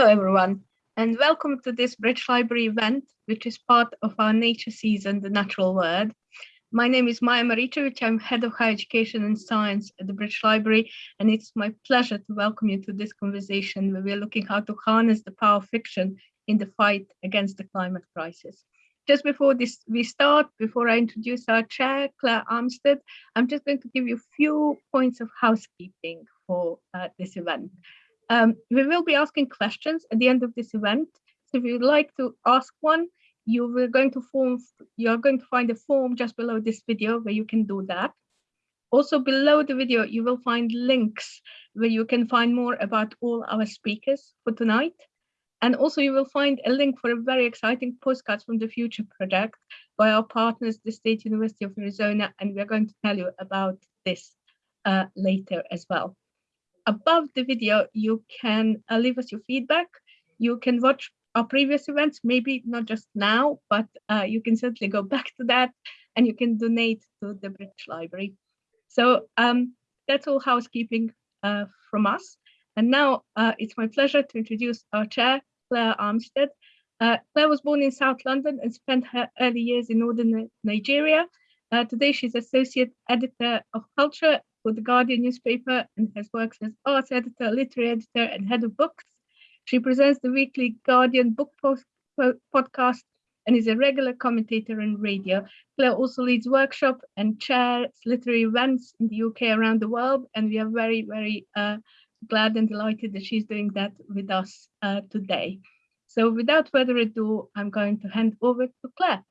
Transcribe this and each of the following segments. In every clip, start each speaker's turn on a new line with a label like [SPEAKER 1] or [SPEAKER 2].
[SPEAKER 1] Hello, everyone, and welcome to this British Library event, which is part of our nature season, The Natural World. My name is Maja Maricevic. I'm Head of Higher Education and Science at the British Library, and it's my pleasure to welcome you to this conversation where we're looking how to harness the power of fiction in the fight against the climate crisis. Just before this we start, before I introduce our chair, Claire Armitstead, I'm just going to give you a few points of housekeeping for uh, this event. Um, we will be asking questions at the end of this event. So if you'd like to ask one, you are going to form, you're going to find a form just below this video where you can do that. Also below the video, you will find links where you can find more about all our speakers for tonight. And also you will find a link for a very exciting postcards from the future project by our partners, the State University of Arizona, and we're going to tell you about this uh, later as well above the video, you can uh, leave us your feedback. You can watch our previous events, maybe not just now, but uh, you can certainly go back to that and you can donate to the British Library. So um, that's all housekeeping uh, from us. And now uh, it's my pleasure to introduce our chair, Claire Armitstead. Uh, Claire was born in South London and spent her early years in northern Nigeria. Uh, today, she's associate editor of culture for the Guardian newspaper and has worked as arts editor, literary editor, and head of books. She presents the weekly Guardian book post, podcast and is a regular commentator on radio. Claire also leads workshop and chairs literary events in the UK around the world, and we are very, very uh, glad and delighted that she's doing that with us uh, today. So without further ado, I'm going to hand over to Claire.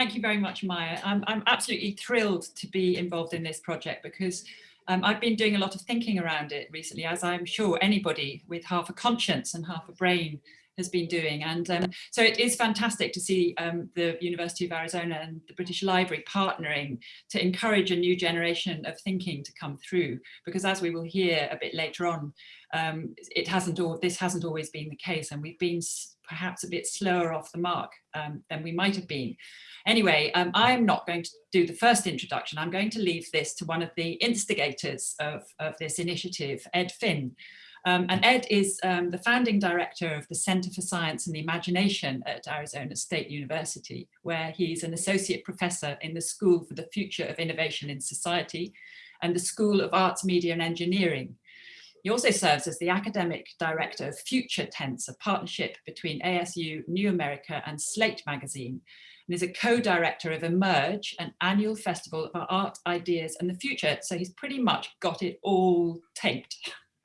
[SPEAKER 2] Thank you very much, Maja. I'm, I'm absolutely thrilled to be involved in this project because um, I've been doing a lot of thinking around it recently, as I'm sure anybody with half a conscience and half a brain has been doing. And um, so it is fantastic to see um, the University of Arizona and the British Library partnering to encourage a new generation of thinking to come through, because as we will hear a bit later on, um, it hasn't all, this hasn't always been the case and we've been perhaps a bit slower off the mark um, than we might have been. Anyway, um, I'm not going to do the first introduction. I'm going to leave this to one of the instigators of, of this initiative, Ed Finn. Um, and Ed is um, the founding director of the Center for Science and the Imagination at Arizona State University, where he's an associate professor in the School for the Future of Innovation in Society and the School of Arts, Media and Engineering. He also serves as the academic director of Future Tense, a partnership between ASU, New America and Slate magazine, and is a co-director of Emerge, an annual festival of art, ideas and the future. So he's pretty much got it all taped.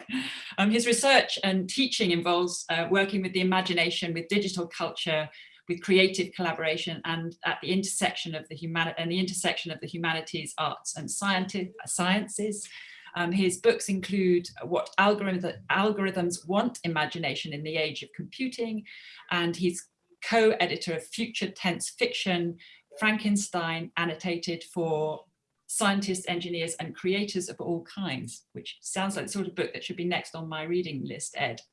[SPEAKER 2] um, his research and teaching involves uh, working with the imagination, with digital culture, with creative collaboration and at the intersection of the and the intersection of the humanities, arts and sciences. Um, his books include what algorithm, algorithms want imagination in the age of computing, and he's co-editor of Future Tense Fiction, Frankenstein, annotated for scientists, engineers, and creators of all kinds, which sounds like the sort of book that should be next on my reading list, Ed.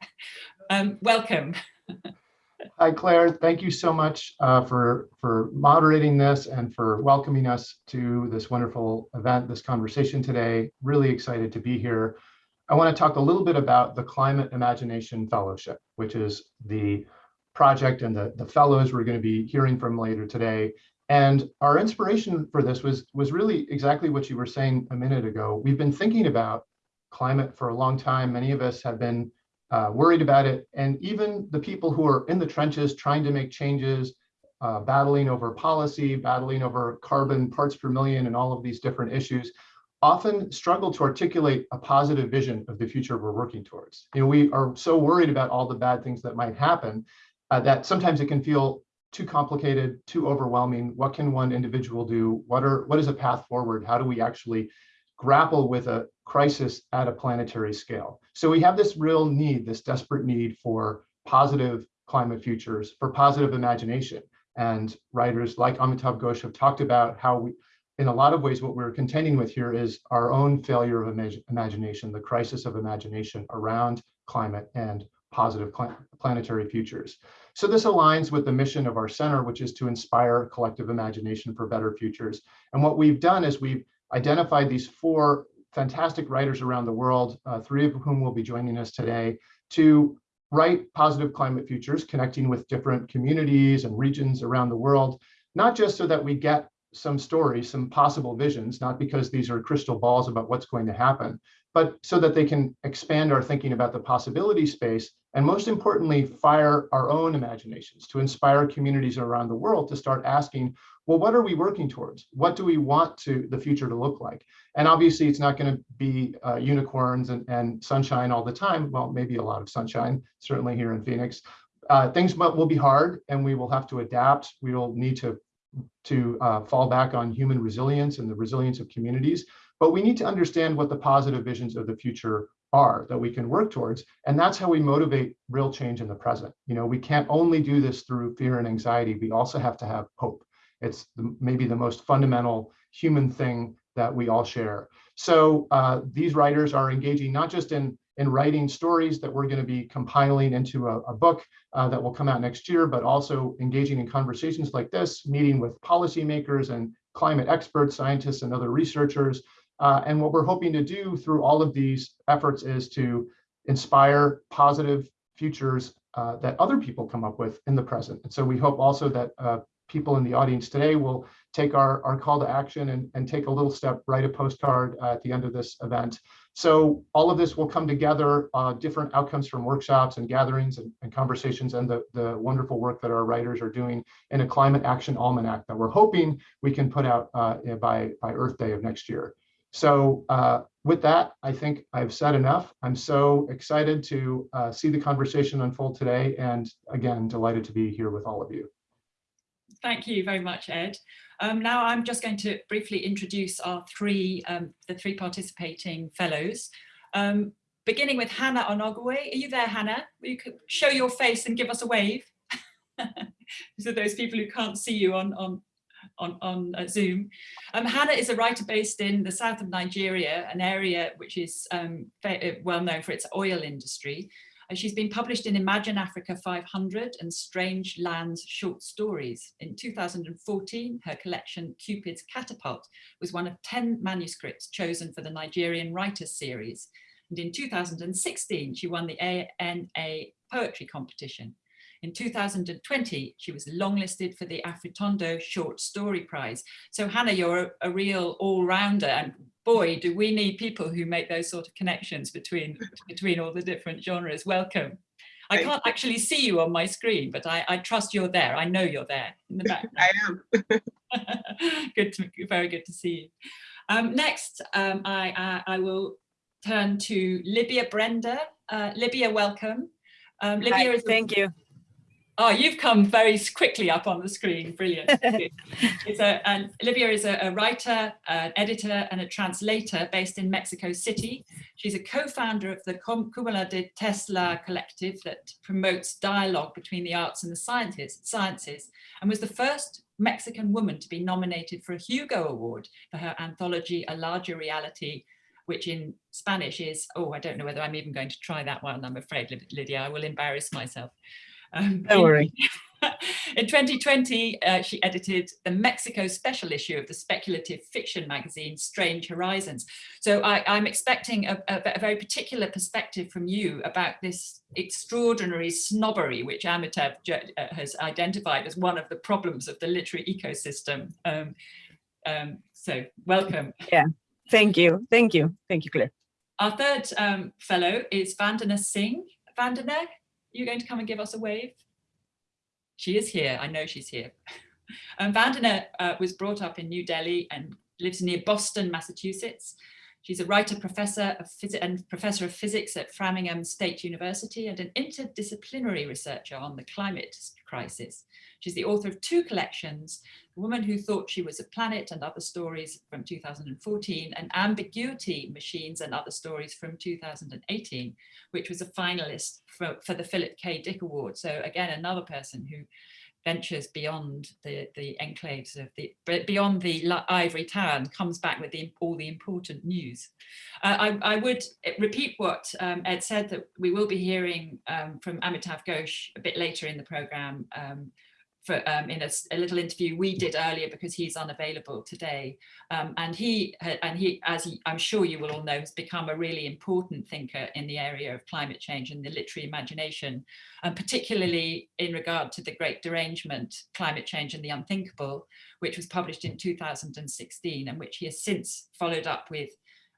[SPEAKER 2] Um, welcome.
[SPEAKER 3] Hi, Claire. Thank you so much uh, for, for moderating this and for welcoming us to this wonderful event, this conversation today. Really excited to be here. I want to talk a little bit about the Climate Imagination Fellowship, which is the project and the, the fellows we're going to be hearing from later today. And our inspiration for this was, was really exactly what you were saying a minute ago. We've been thinking about climate for a long time. Many of us have been uh, worried about it. And even the people who are in the trenches trying to make changes, uh, battling over policy, battling over carbon parts per million and all of these different issues, often struggle to articulate a positive vision of the future we're working towards. You know, we are so worried about all the bad things that might happen uh, that sometimes it can feel too complicated, too overwhelming. What can one individual do? What are what is a path forward? How do we actually grapple with a crisis at a planetary scale? So we have this real need, this desperate need for positive climate futures, for positive imagination. And writers like Amitav Ghosh have talked about how we, in a lot of ways, what we're contending with here is our own failure of imag imagination, the crisis of imagination around climate and positive planetary futures. So this aligns with the mission of our center, which is to inspire collective imagination for better futures. And what we've done is we've identified these four fantastic writers around the world, uh, three of whom will be joining us today, to write positive climate futures, connecting with different communities and regions around the world, not just so that we get some stories, some possible visions, not because these are crystal balls about what's going to happen, but so that they can expand our thinking about the possibility space and most importantly, fire our own imaginations to inspire communities around the world to start asking, well, what are we working towards? What do we want to the future to look like? And obviously it's not gonna be uh, unicorns and, and sunshine all the time. Well, maybe a lot of sunshine, certainly here in Phoenix. Uh, things will be hard and we will have to adapt. We will need to, to uh, fall back on human resilience and the resilience of communities. But we need to understand what the positive visions of the future are that we can work towards. And that's how we motivate real change in the present. You know, we can't only do this through fear and anxiety. We also have to have hope. It's the, maybe the most fundamental human thing that we all share. So uh, these writers are engaging not just in, in writing stories that we're going to be compiling into a, a book uh, that will come out next year, but also engaging in conversations like this, meeting with policymakers and climate experts, scientists, and other researchers uh, and what we're hoping to do through all of these efforts is to inspire positive futures uh, that other people come up with in the present. And so we hope also that uh, people in the audience today will take our, our call to action and, and take a little step, write a postcard uh, at the end of this event. So all of this will come together, uh, different outcomes from workshops and gatherings and, and, conversations and the, the wonderful work that our writers are doing in a climate action almanac that we're hoping we can put out uh, by, by Earth Day of next year. So uh, with that, I think I've said enough. I'm so excited to uh, see the conversation unfold today. And again, delighted to be here with all of you.
[SPEAKER 2] Thank you very much, Ed. Um, now I'm just going to briefly introduce our three, um, the three participating fellows. Um, beginning with Hannah Onoguwe. Are you there, Hannah? You could show your face and give us a wave. so those people who can't see you on, on on, on uh, Zoom. Um, Hannah is a writer based in the south of Nigeria, an area which is um, uh, well known for its oil industry. Uh, she's been published in Imagine Africa 500 and Strange Lands short stories. In 2014, her collection Cupid's Catapult was one of 10 manuscripts chosen for the Nigerian Writers Series. And in 2016, she won the ANA Poetry Competition. In 2020, she was longlisted for the Afritondo Short Story Prize. So Hannah, you're a, a real all-rounder and boy, do we need people who make those sort of connections between, between all the different genres. Welcome. I can't actually see you on my screen, but I, I trust you're there. I know you're there in the back.
[SPEAKER 4] I am.
[SPEAKER 2] good to, very good to see you. Um, next, um, I, I, I, will turn to Libia Brenda. Uh, Libia, welcome. Um,
[SPEAKER 5] Libia Hi, is thank you.
[SPEAKER 2] Oh, you've come very quickly up on the screen. Brilliant. it's a, and Olivia is a, a, writer, an editor, and a translator based in Mexico City. She's a co-founder of the Cúmulo de Tesla collective that promotes dialogue between the arts and the sciences, sciences and was the first Mexican woman to be nominated for a Hugo Award for her anthology, A Larger Reality, which in Spanish is, oh, I don't know whether I'm even going to try that one, I'm afraid, Lydia, I will embarrass myself.
[SPEAKER 5] Um, Don't worry.
[SPEAKER 2] In 2020, uh, she edited the Mexico special issue of the speculative fiction magazine Strange Horizons. So I, am expecting a, a, a, very particular perspective from you about this extraordinary snobbery, which Amitav uh, has identified as one of the problems of the literary ecosystem. Um, um, so welcome.
[SPEAKER 5] Yeah, thank you. Thank you. Thank you, Claire.
[SPEAKER 2] Our third um, fellow is Vandana Singh. Vandana, you going to come and give us a wave? She is here. I know she's here. um, Vandana uh, was brought up in New Delhi and lives near Boston, Massachusetts. She's a writer, professor of and professor of physics at Framingham State University and an interdisciplinary researcher on the climate crisis. She's the author of two collections, The Woman Who Thought She Was a Planet and Other Stories from 2014 and Ambiguity Machines and Other Stories from 2018, which was a finalist for, for the Philip K. Dick Award. So again, another person who ventures beyond the, the enclaves of the, beyond the ivory tower and comes back with the, all the important news. Uh, I, I, would repeat what um, Ed said that we will be hearing um, from Amitav Ghosh a bit later in the program um, for um, in a, a, little interview we did earlier because he's unavailable today. Um, and he and he, as he, I'm sure you will all know, has become a really important thinker in the area of climate change and the literary imagination, and particularly in regard to the Great Derangement, Climate Change and the Unthinkable, which was published in 2016 and which he has since followed up with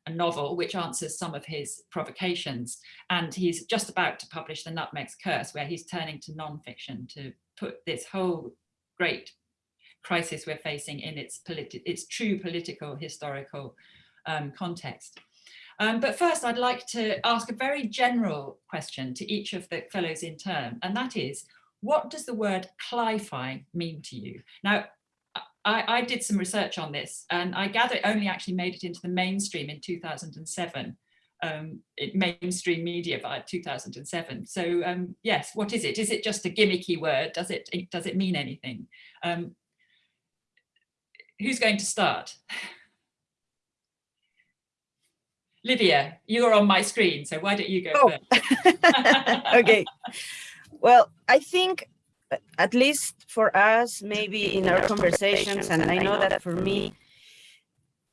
[SPEAKER 2] a novel which answers some of his provocations. And he's just about to publish The Nutmeg's Curse, where he's turning to non-fiction to put this whole great crisis we're facing in its, its true political, historical um, context. Um, but first, I'd like to ask a very general question to each of the fellows in turn, and that is, what does the word cli-fi mean to you? Now, I, I, did some research on this and I gather it only actually made it into the mainstream in 2007, um, mainstream media by 2007. So um, yes, what is it? Is it just a gimmicky word? Does it, does it mean anything? Um, who's going to start? Livia, you're on my screen, so why don't you go oh.
[SPEAKER 5] first? okay. Well, I think at least for us, maybe in our conversations, and I know that for me,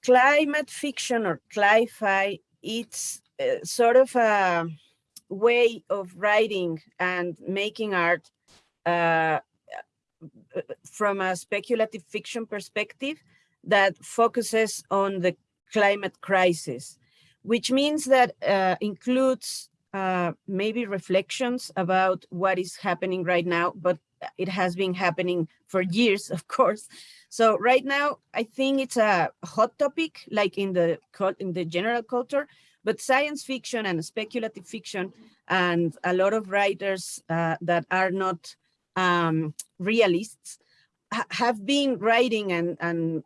[SPEAKER 5] climate fiction or cli-fi, it's uh, sort of a way of writing and making art uh, from a speculative fiction perspective that focuses on the climate crisis, which means that uh, includes uh, maybe reflections about what is happening right now, but it has been happening for years, of course. So right now, I think it's a hot topic, like in the in the general culture, but science fiction and speculative fiction and a lot of writers uh, that are not um, realists ha have been writing and, and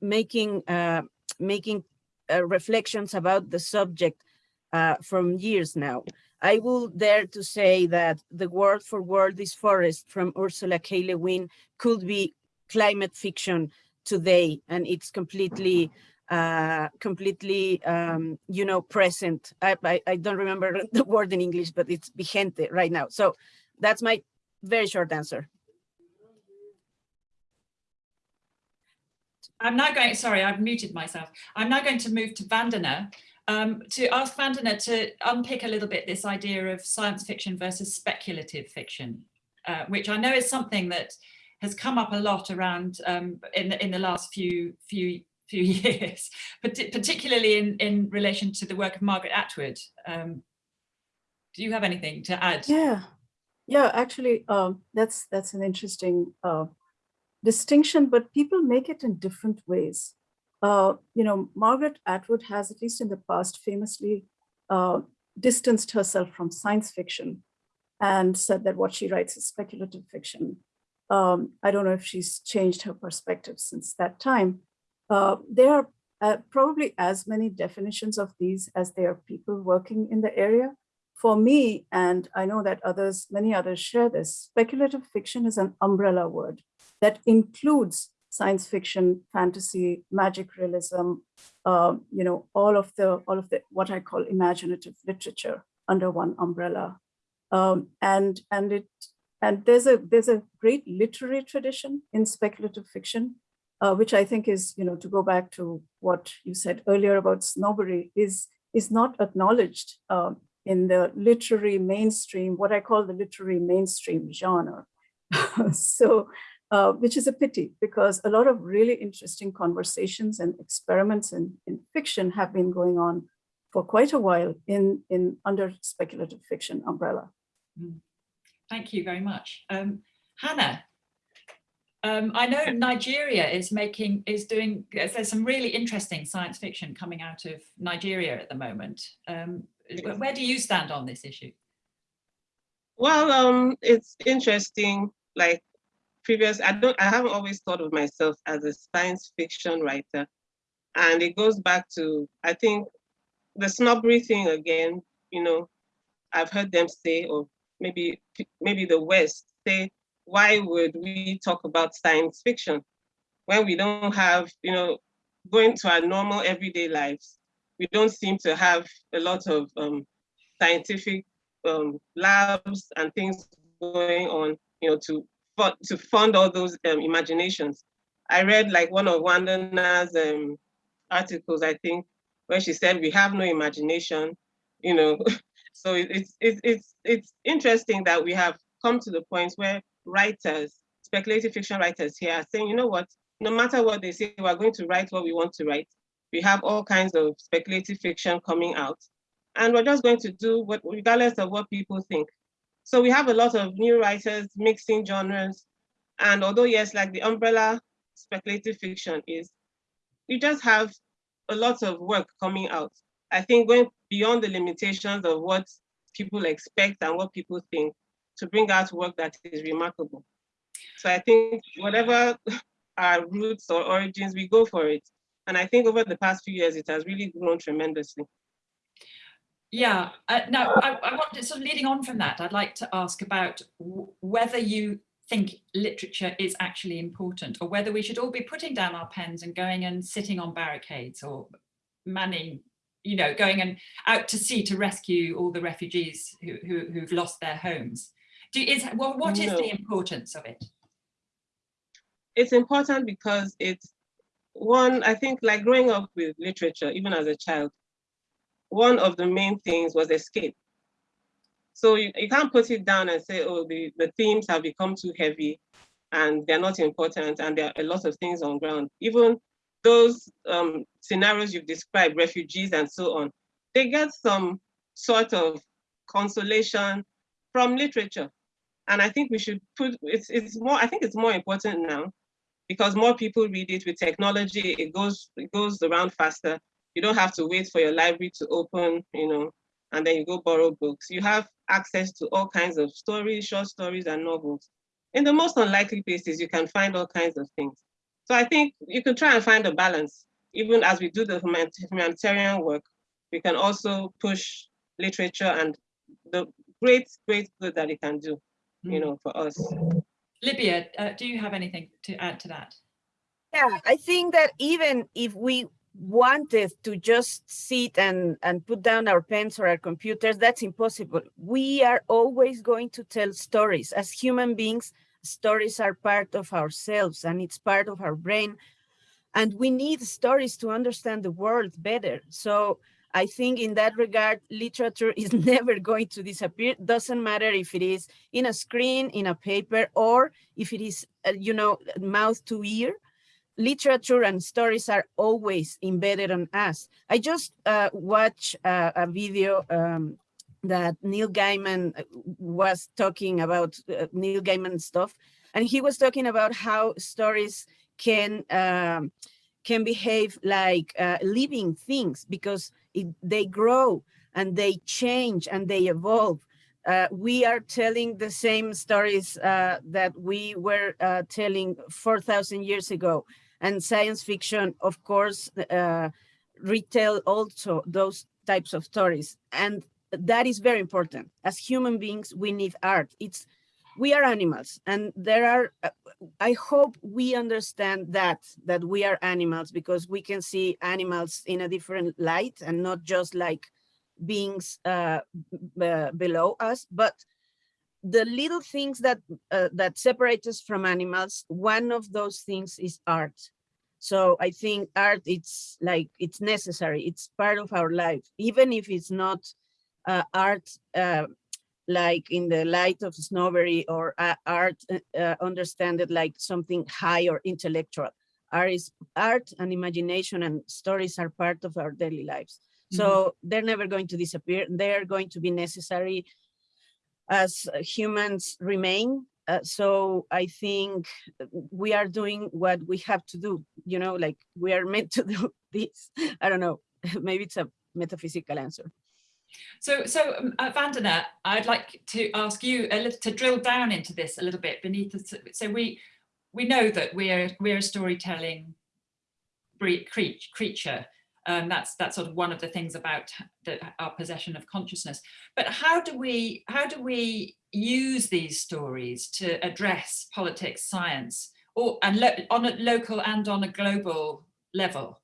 [SPEAKER 5] making, uh, making uh, reflections about the subject uh, from years now. I will dare to say that the word for world is forest from Ursula K. Le Guin could be climate fiction today, and it's completely, uh, completely, um, you know, present. I, I, I, don't remember the word in English, but it's vigente right now. So that's my very short answer.
[SPEAKER 2] I'm now going, sorry, I've muted myself. I'm now going to move to Vandana, um, to ask Vandana to unpick a little bit this idea of science fiction versus speculative fiction, uh, which I know is something that has come up a lot around um, in, in the last few few few years, particularly in, in relation to the work of Margaret Atwood. Um, do you have anything to add?
[SPEAKER 4] Yeah, yeah, actually, um, that's that's an interesting uh, distinction, but people make it in different ways. Uh, you know, Margaret Atwood has, at least in the past, famously uh, distanced herself from science fiction and said that what she writes is speculative fiction. Um, I don't know if she's changed her perspective since that time. Uh, there are uh, probably as many definitions of these as there are people working in the area. For me, and I know that others, many others share this, speculative fiction is an umbrella word that includes science fiction, fantasy, magic realism, uh, you know, all of the all of the what I call imaginative literature under one umbrella. Um, and and it and there's a there's a great literary tradition in speculative fiction, uh, which I think is, you know, to go back to what you said earlier about snobbery, is is not acknowledged um, in the literary mainstream, what I call the literary mainstream genre. so uh, which is a pity because a lot of really interesting conversations and experiments in, in fiction have been going on for quite a while in, in under speculative fiction umbrella.
[SPEAKER 2] Mm. Thank you very much. Um, Hannah, um, I know Nigeria is making, is doing, there's some really interesting science fiction coming out of Nigeria at the moment. Um, where do you stand on this issue?
[SPEAKER 6] Well, um, it's interesting, like previous, I don't, I haven't always thought of myself as a science fiction writer. And it goes back to, I think, the snobbery thing again, you know, I've heard them say, or maybe maybe the West say, why would we talk about science fiction when we don't have, you know, going to our normal everyday lives, we don't seem to have a lot of um, scientific um, labs and things going on, you know, to fund, to fund all those um, imaginations. I read like one of Vandana's um, articles, I think, where she said we have no imagination, you know. so it, it's it's it's it's interesting that we have come to the point where writers, speculative fiction writers here are saying, you know what, no matter what they say, we're going to write what we want to write. We have all kinds of speculative fiction coming out, and we're just going to do what, regardless of what people think. So we have a lot of new writers mixing genres. And although yes, like the umbrella speculative fiction is, we just have a lot of work coming out. I think going beyond the limitations of what people expect and what people think to bring out work that is remarkable. So I think whatever our roots or origins, we go for it. And I think over the past few years, it has really grown tremendously.
[SPEAKER 2] Yeah, uh, now I, I want to, sort of leading on from that, I'd like to ask about whether you think literature is actually important or whether we should all be putting down our pens and going and sitting on barricades or manning, you know, going and out to sea to rescue all the refugees who, who, who've lost their homes. Do, is, well, what is
[SPEAKER 6] No.
[SPEAKER 2] the importance of it?
[SPEAKER 6] It's important because it's one, I think like growing up with literature, even as a child, one of the main things was escape. So you, you can't put it down and say, oh, the, the themes have become too heavy and they're not important and there are a lot of things on ground. Even those um, scenarios you've described, refugees and so on, they get some sort of consolation from literature. And I think we should put, it's, it's more, I think it's more important now because more people read it with technology, it goes, it goes around faster. You don't have to wait for your library to open, you know, and then you go borrow books. You have access to all kinds of stories, short stories and novels. In the most unlikely places, you can find all kinds of things. So I think you can try and find a balance. Even as we do the humanitarian work, we can also push literature and the great, great good that it can do, you know, for us.
[SPEAKER 2] Libia, uh, do you have anything to add to that?
[SPEAKER 5] Yeah, I think that even if we wanted to just sit and, and put down our pens or our computers, that's impossible. We are always going to tell stories. As human beings, stories are part of ourselves and it's part of our brain. And we need stories to understand the world better. So I think in that regard, literature is never going to disappear. Doesn't matter if it is in a screen, in a paper, or if it is, uh, you know, mouth to ear literature and stories are always embedded on us. I just uh, watched uh, a video um, that Neil Gaiman was talking about uh, Neil Gaiman stuff, and he was talking about how stories can um, can behave like uh, living things because it, they grow and they change and they evolve. Uh, we are telling the same stories uh, that we were telling 4,000 years ago and science fiction, of course, uh, retell also those types of stories. And that is very important. As human beings, we need art. It's we are animals and there are, uh, I hope we understand that, that we are animals because we can see animals in a different light and not just like beings uh, below us, but the little things that uh, that separate us from animals, one of those things is art. So I think art, it's like, it's necessary. It's part of our life, even if it's not uh, art uh, like in the light of snobbery or uh, art uh, understand it like something high or intellectual. Art, is, art and imagination and stories are part of our daily lives. Mm -hmm. So they're never going to disappear. They're going to be necessary as humans remain uh, so I think we are doing what we have to do, you know, like we are meant to do this. I don't know, maybe it's a metaphysical answer.
[SPEAKER 2] So, so um, uh, Vandana, I'd like to ask you a little to drill down into this a little bit beneath. The, so we we know that we're we're a storytelling creature, um, that's that's sort of one of the things about the, our possession of consciousness. But how do we how do we use these stories to address politics, science, or and on a local and on a global level?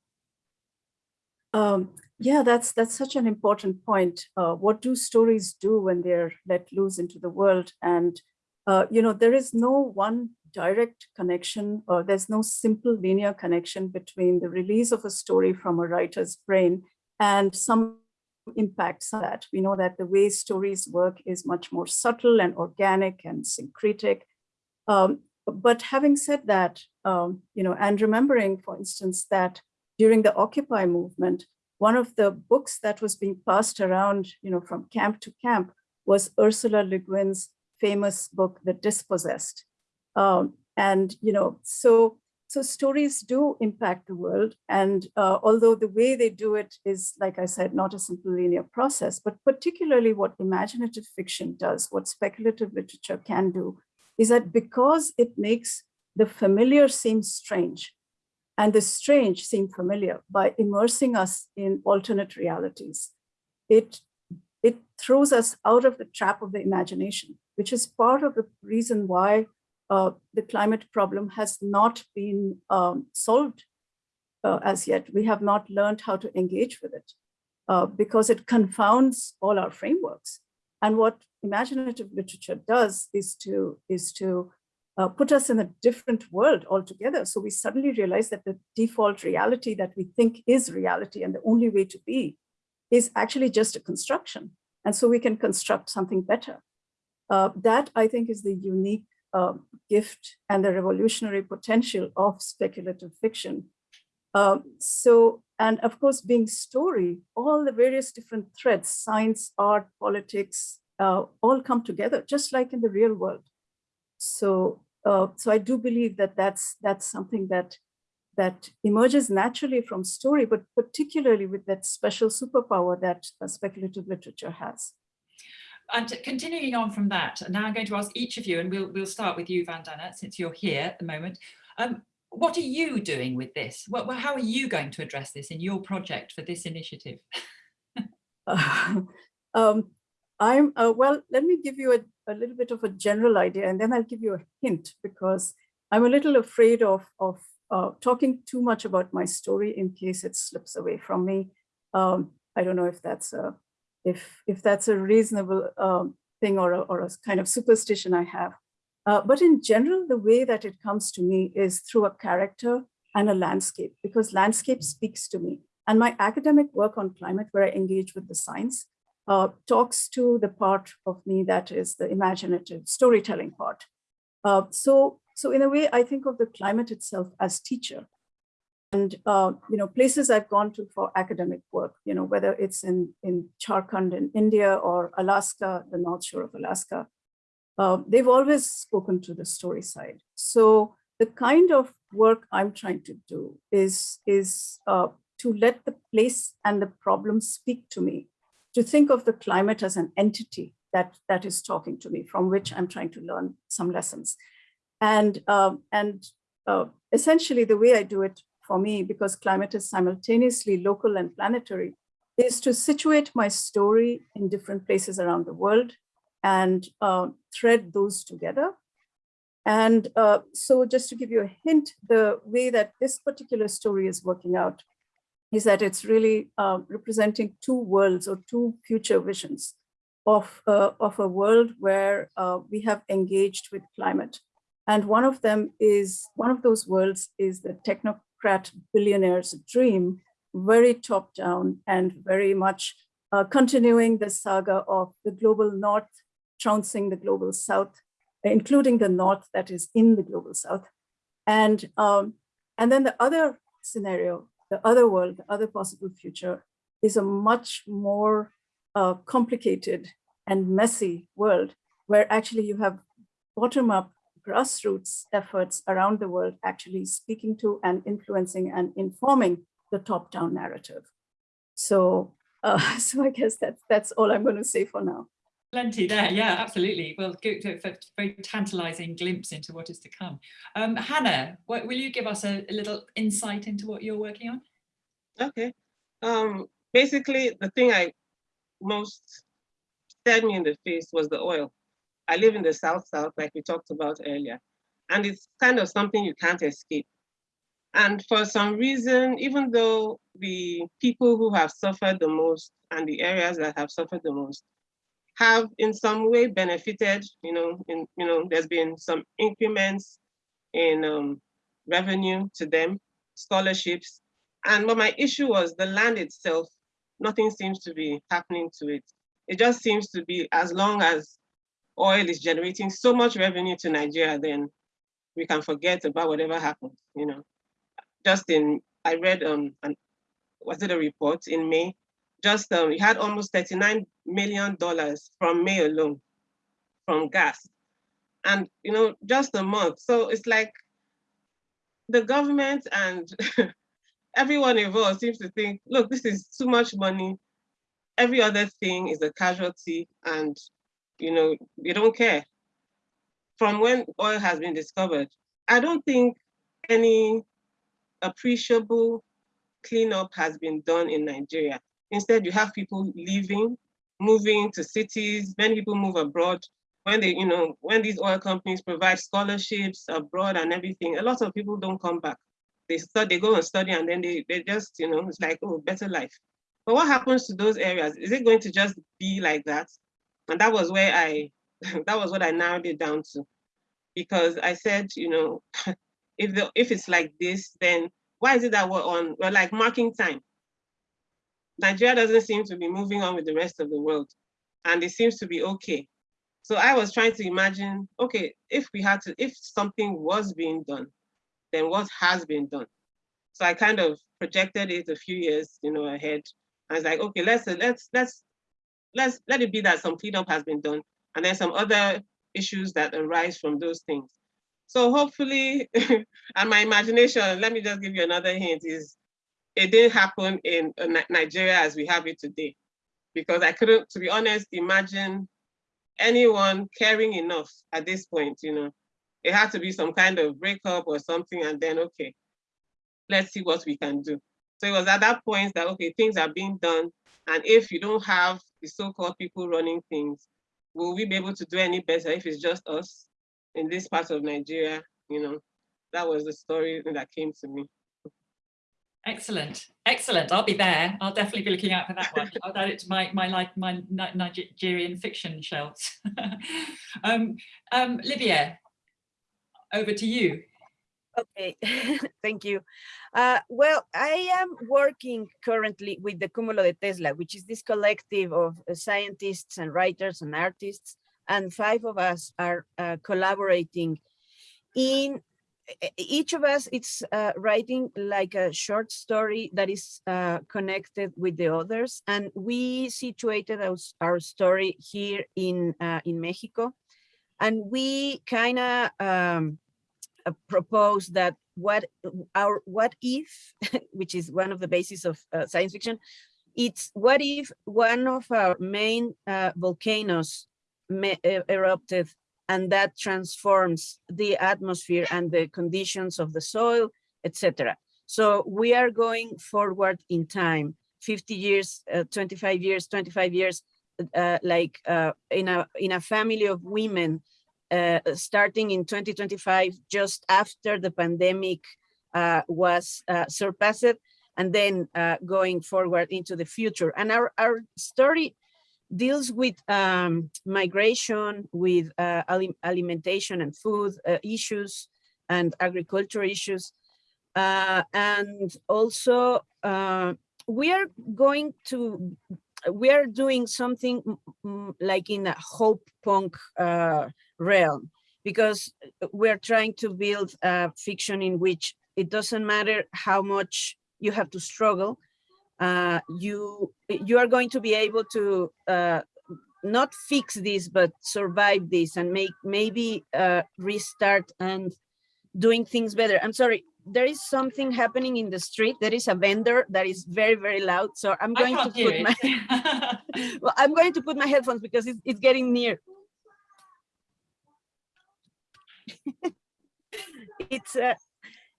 [SPEAKER 4] Um, yeah, that's that's such an important point. Uh, what do stories do when they're let loose into the world? And uh, you know, there is no one direct connection or there's no simple linear connection between the release of a story from a writer's brain and some impacts that. We know that the way stories work is much more subtle and organic and syncretic. Um, but having said that, um, you know, and remembering, for instance, that during the Occupy movement, one of the books that was being passed around, you know, from camp to camp was Ursula Le Guin's famous book, The Dispossessed. Um, and, you know, so, so stories do impact the world. And uh, although the way they do it is, like I said, not a simple linear process, but particularly what imaginative fiction does, what speculative literature can do, is that because it makes the familiar seem strange and the strange seem familiar by immersing us in alternate realities, it, it throws us out of the trap of the imagination, which is part of the reason why uh, the climate problem has not been um, solved uh, as yet. We have not learned how to engage with it uh, because it confounds all our frameworks. And what imaginative literature does is to, is to uh, put us in a different world altogether. So we suddenly realize that the default reality that we think is reality and the only way to be is actually just a construction. And so we can construct something better. Uh, that I think is the unique uh, gift and the revolutionary potential of speculative fiction. Um, so, and of course, being story, all the various different threads, science, art, politics, uh, all come together, just like in the real world. So, uh, so I do believe that that's that's something that that emerges naturally from story, but particularly with that special superpower that speculative literature has
[SPEAKER 2] and continuing on from that, now I'm going to ask each of you, and we'll, we'll start with you, Vandana, since you're here at the moment. Um, what are you doing with this? What, how are you going to address this in your project for this initiative?
[SPEAKER 4] uh, um, I'm, uh, well, let me give you a, a little bit of a general idea, and then I'll give you a hint, because I'm a little afraid of, of uh, talking too much about my story in case it slips away from me. Um, I don't know if that's a if if that's a reasonable um, thing or a, or a kind of superstition I have. Uh, but in general, the way that it comes to me is through a character and a landscape, because landscape speaks to me. And my academic work on climate, where I engage with the science, uh, talks to the part of me that is the imaginative storytelling part. Uh, so, so in a way, I think of the climate itself as teacher and uh, you know places I've gone to for academic work, you know whether it's in in Jharkhand in India or Alaska, the North Shore of Alaska, uh, they've always spoken to the story side. So the kind of work I'm trying to do is is uh, to let the place and the problem speak to me, to think of the climate as an entity that that is talking to me, from which I'm trying to learn some lessons, and um, and uh, essentially the way I do it for me, because climate is simultaneously local and planetary, is to situate my story in different places around the world and uh, thread those together. And uh, so just to give you a hint, the way that this particular story is working out is that it's really uh, representing two worlds or two future visions of, uh, of a world where uh, we have engaged with climate. And one of them is, one of those worlds is the technocrat billionaire's dream, very top down and very much uh, continuing the saga of the global north trouncing the global south, including the north that is in the global south. And, um, and then the other scenario, the other world, the other possible future is a much more uh, complicated and messy world where actually you have bottom up grassroots efforts around the world actually speaking to and influencing and informing the top-down narrative. So, uh, so I guess that's that's all I'm going to say for now.
[SPEAKER 2] Plenty there, yeah, absolutely. Well, good, very tantalizing glimpse into what is to come. Um, Hannah, what, will you give us a, a, little insight into what you're working on?
[SPEAKER 6] Okay. Um, basically, the thing I most stared me in the face was the oil. I live in the South South, like we talked about earlier, and it's kind of something you can't escape. And for some reason, even though the people who have suffered the most and the areas that have suffered the most have in some way benefited, you know, in, you know, there's been some increments in um, revenue to them, scholarships. And but my issue was the land itself, nothing seems to be happening to it. It just seems to be as long as oil is generating so much revenue to Nigeria, then we can forget about whatever happens, you know. Just in, I read, um, an, was it a report in May? Just, um, we had almost $39 million from May alone, from gas. And, you know, just a month. So it's like the government and everyone involved seems to think, look, this is too much money. Every other thing is a casualty and, you know, they don't care. From when oil has been discovered, I don't think any appreciable cleanup has been done in Nigeria. Instead, you have people leaving, moving to cities, many people move abroad. When they, you know, when these oil companies provide scholarships abroad and everything, a lot of people don't come back. They start, they go and study and then they, they just, you know, it's like, oh, better life. But what happens to those areas? Is it going to just be like that? And that was where I, that was what I narrowed it down to. Because I said, you know, if the if it's like this, then why is it that we're on, we're like marking time? Nigeria doesn't seem to be moving on with the rest of the world and it seems to be okay. So I was trying to imagine, okay, if we had to, if something was being done, then what has been done? So I kind of projected it a few years, you know, ahead. I was like, okay, let's let's let's let's let it be that some cleanup has been done, and then some other issues that arise from those things. So hopefully, and my imagination, let me just give you another hint, is it didn't happen in uh, Nigeria as we have it today. Because I couldn't, to be honest, imagine anyone caring enough at this point, you know. It had to be some kind of breakup or something, and then, okay, let's see what we can do. So it was at that point that, okay, things are being done. And if you don't have the so-called people running things, will we be able to do any better if it's just us in this part of Nigeria? You know, that was the story that came to me.
[SPEAKER 2] Excellent, excellent. I'll be there. I'll definitely be looking out for that one. I'll add it to my my like my Nigerian fiction shelves. um, um, Livia, over to you.
[SPEAKER 5] Okay, thank you. Uh, well, I am working currently with the Cúmulo de Tesla, which is this collective of uh, scientists and writers and artists, and five of us are uh, collaborating in each of us it's uh, writing like a short story that is uh, connected with the others and we situated our, our story here in uh, in Mexico. And we kind of um, uh, propose that what our what if which is one of the bases of uh, science fiction it's what if one of our main uh, volcanoes erupted and that transforms the atmosphere and the conditions of the soil, etc. So we are going forward in time, 50 years, uh, 25 years, 25 years, uh, like uh, in a in a family of women, uh, starting in 2025, just after the pandemic uh, was uh, surpassed, and then going forward into the future. And our our story deals with um, migration, with uh, alimentation and food uh, issues and agriculture issues. Uh, and also uh, we are going to, we are doing something like in a hope punk uh, realm because we're trying to build a fiction in which it doesn't matter how much you have to struggle, uh, you you are going to be able to uh, not fix this but survive this and make maybe uh, restart and doing things better. I'm sorry there is something happening in the street. There is a vendor that is very very loud. So i'm going to put my well i'm going to put my headphones because it's, it's getting near. It's uh,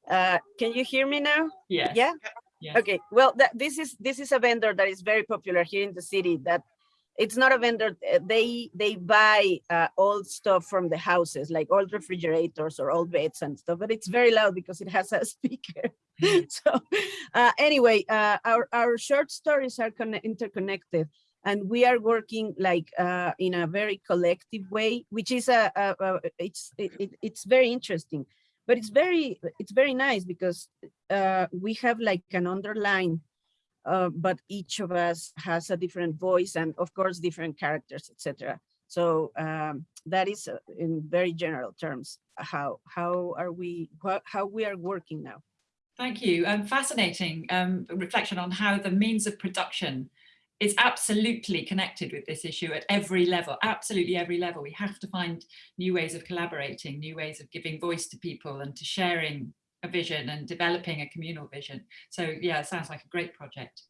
[SPEAKER 5] uh can you hear me now?
[SPEAKER 2] Yeah?
[SPEAKER 5] Yeah Okay. Well, that, this is this is a vendor that is very popular here in the city. That it's not a vendor. Eh, they they buy uh, old stuff from the houses, like old refrigerators or old beds and stuff. But it's very loud because it has a speaker. Mm. so uh, anyway, uh, our our short stories are interconnected, and we are working like uh, in a very collective way, which is a, a, a it's it, it, it's very interesting, but it's very it's very nice because uh, we have like an underline, uh, but each of us has a different voice and of course different characters, etc. So um, that is uh, in very general terms how how are we how we are working now.
[SPEAKER 2] Thank you. Um, fascinating um, reflection on how the means of production is absolutely connected with this issue at every level, absolutely every level. We have to find new ways of collaborating, new ways of giving voice to people and to sharing a vision and developing a communal vision. So yeah, it sounds like a great project.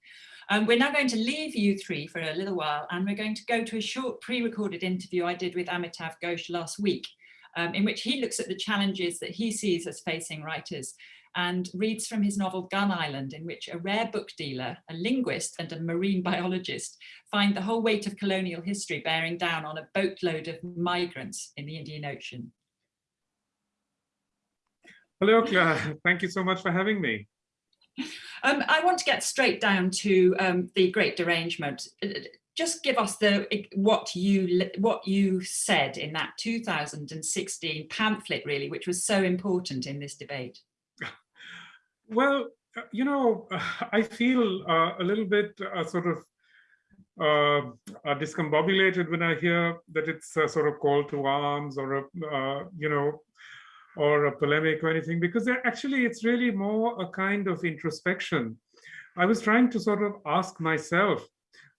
[SPEAKER 2] Um, we're now going to leave you three for a little while and we're going to go to a short pre-recorded interview I did with Amitav Ghosh last week, um, in which he looks at the challenges that he sees as facing writers and reads from his novel Gun Island, in which a rare book dealer, a linguist and a marine biologist find the whole weight of colonial history bearing down on a boatload of migrants in the Indian Ocean.
[SPEAKER 7] Hello, Claire. Thank you so much for having me.
[SPEAKER 2] Um, I want to get straight down to um, the Great Derangement. Uh, just give us the what you what you said in that 2016 pamphlet, really, which was so important in this debate.
[SPEAKER 7] Well, uh, you know, I feel uh, a little bit uh, sort of uh, uh, discombobulated when I hear that it's a sort of call to arms or a, uh, you know, or a polemic or anything, because actually it's really more a kind of introspection. I was trying to sort of ask myself,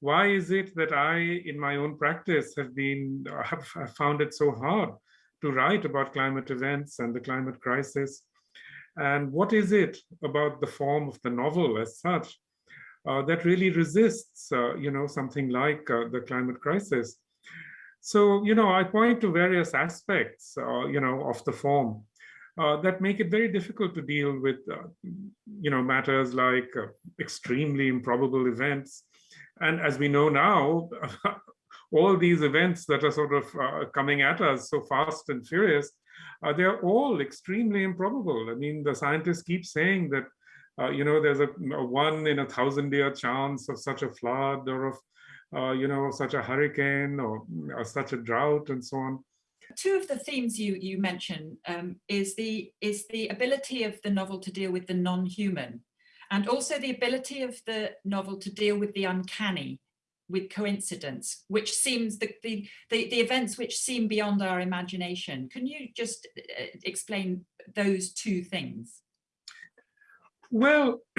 [SPEAKER 7] why is it that I, in my own practice, have been have found it so hard to write about climate events and the climate crisis? And what is it about the form of the novel as such uh, that really resists, uh, you know, something like uh, the climate crisis? So, you know, I point to various aspects, uh, you know, of the form uh, that make it very difficult to deal with, uh, you know, matters like extremely improbable events. And as we know now, all these events that are sort of coming at us so fast and furious uh, they're all extremely improbable. I mean, the scientists keep saying that, uh, you know, there's a, a, one in a thousand year chance of such a flood or of, uh, you know, such a hurricane or, or, such a drought and so on.
[SPEAKER 2] Two of the themes you you mention um, is the is the ability of the novel to deal with the non-human, and also the ability of the novel to deal with the uncanny with coincidence, which seems the, the, the, the, events which seem beyond our imagination. Can you just uh, explain those two things?
[SPEAKER 7] Well,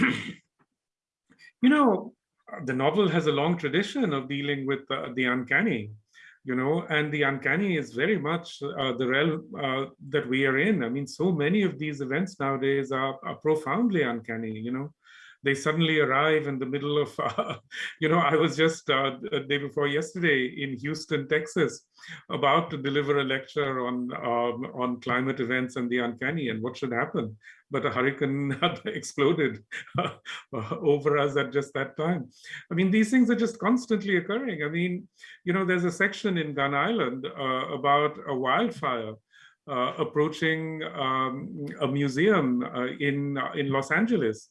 [SPEAKER 7] you know, the novel has a long tradition of dealing with uh, the uncanny, you know, and the uncanny is very much uh, the realm uh, that we are in. I mean, so many of these events nowadays are, are profoundly uncanny, you know they suddenly arrive in the middle of, uh, you know, I was just uh, a day before yesterday in Houston, Texas, about to deliver a lecture on um, on climate events and the uncanny and what should happen. But a hurricane had exploded uh, over us at just that time. I mean, these things are just constantly occurring. I mean, you know, there's a section in Gun Island uh, about a wildfire uh, approaching um, a museum uh, in uh, in Los Angeles,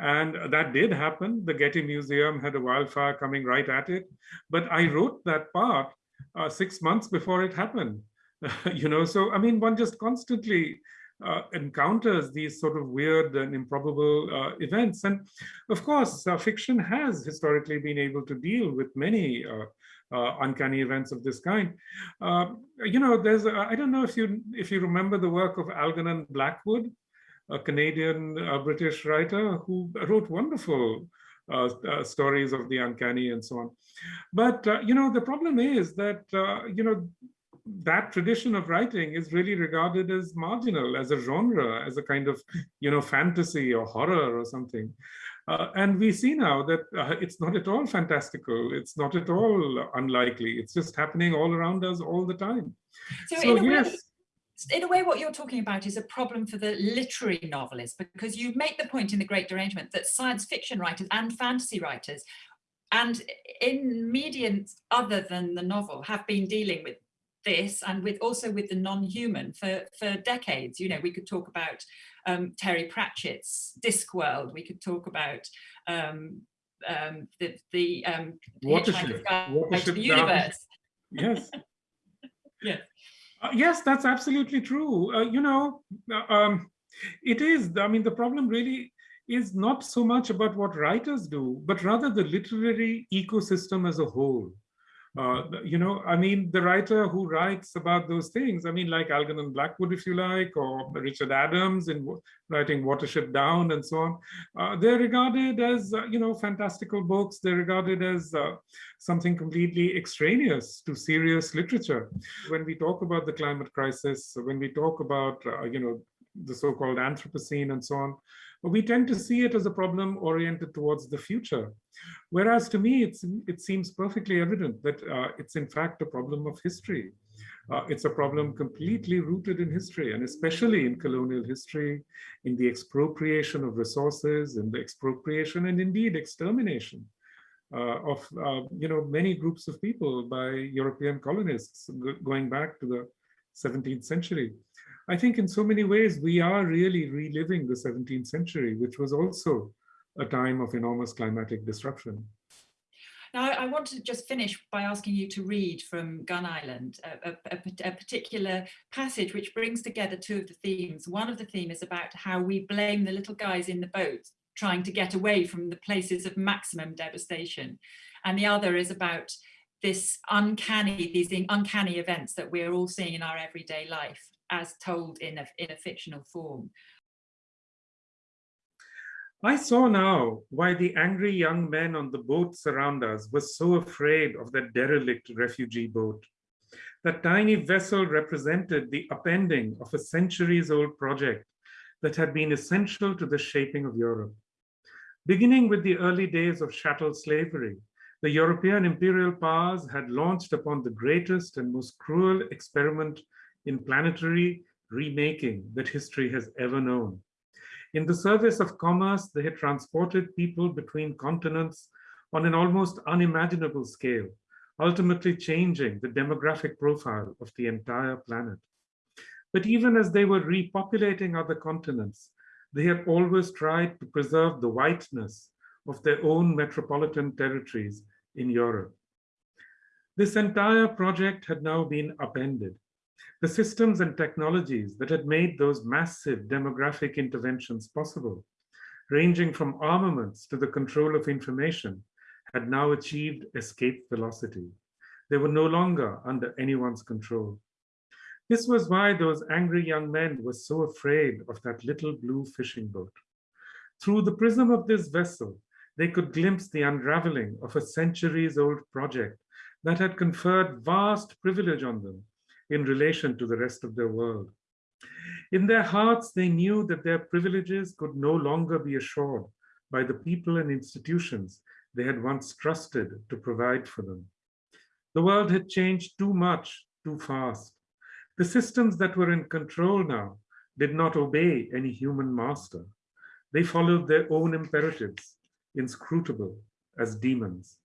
[SPEAKER 7] and that did happen. The Getty Museum had a wildfire coming right at it. But I wrote that part uh, six months before it happened. you know, so I mean, one just constantly uh, encounters these sort of weird and improbable uh, events. And of course, uh, fiction has historically been able to deal with many uh, uh, uncanny events of this kind. you know, there's, I don't know if you if you remember the work of Algernon Blackwood, a Canadian uh, British writer who wrote wonderful uh, uh, stories of the uncanny and so on. But, uh, you know, the problem is that, uh, you know, that tradition of writing is really regarded as marginal, as a genre, as a kind of, you know, fantasy or horror or something. Uh, and we see now that it's not at all fantastical. It's not at all unlikely. It's just happening all around us all the time.
[SPEAKER 2] So, so yes in a way, what you're talking about is a problem for the literary novelist, because you make the point in The Great Derangement that science fiction writers and fantasy writers, and in mediums other than the novel, have been dealing with this and with also with the non-human for, for decades. You know, we could talk about um, Terry Pratchett's Discworld, we could talk about um, um, the, the um, Guide to the universe.
[SPEAKER 7] Yes.
[SPEAKER 2] Yes.
[SPEAKER 7] Uh, yes, that's absolutely true. Uh, you know, uh, um, it is. I mean, the problem really is not so much about what writers do, but rather the literary ecosystem as a whole. Uh, you know, I mean, the writer who writes about those things, I mean, like Algernon Blackwood, if you like, or Richard Adams in writing Watership Down and so on, uh, they're regarded as, uh, you know, fantastical books. They're regarded as uh, something completely extraneous to serious literature. When we talk about the climate crisis, when we talk about, uh, you know, the so-called Anthropocene and so on, we tend to see it as a problem oriented towards the future. Whereas to me, it seems perfectly evident that uh, it's in fact a problem of history. Uh, it's a problem completely rooted in history, and especially in colonial history, in the expropriation of resources, and the expropriation and indeed extermination uh, of uh, you know many groups of people by European colonists going back to the 17th century. I think in so many ways, we are really reliving the 17th century, which was also a time of enormous climatic disruption.
[SPEAKER 2] Now, I want to just finish by asking you to read from Gun Island, a, a, a, particular passage which brings together two of the themes. One of the themes is about how we blame the little guys in the boat trying to get away from the places of maximum devastation. And the other is about this uncanny, these uncanny events that we're all seeing in our everyday life as told in a, in a fictional form.
[SPEAKER 7] I saw now why the angry young men on the boats around us were so afraid of that derelict refugee boat. That tiny vessel represented the upending of a centuries-old project that had been essential to the shaping of Europe. Beginning with the early days of chattel slavery, the European imperial powers had launched upon the greatest and most cruel experiment in planetary remaking that history has ever known. In the service of commerce, they had transported people between continents on an almost unimaginable scale, ultimately changing the demographic profile of the entire planet. But even as they were repopulating other continents, they had always tried to preserve the whiteness of their own metropolitan territories in Europe. This entire project had now been upended, the systems and technologies that had made those massive demographic interventions possible, ranging from armaments to the control of information, had now achieved escape velocity. They were no longer under anyone's control. This was why those angry young men were so afraid of that little blue fishing boat. Through the prism of this vessel, they could glimpse the unraveling of a centuries-old project that had conferred vast privilege on them in relation to the rest of their world. In their hearts, they knew that their privileges could no longer be assured by the people and institutions they had once trusted to provide for them. The world had changed too much, too fast. The systems that were in control now did not obey any human master. They followed their own imperatives, inscrutable as demons.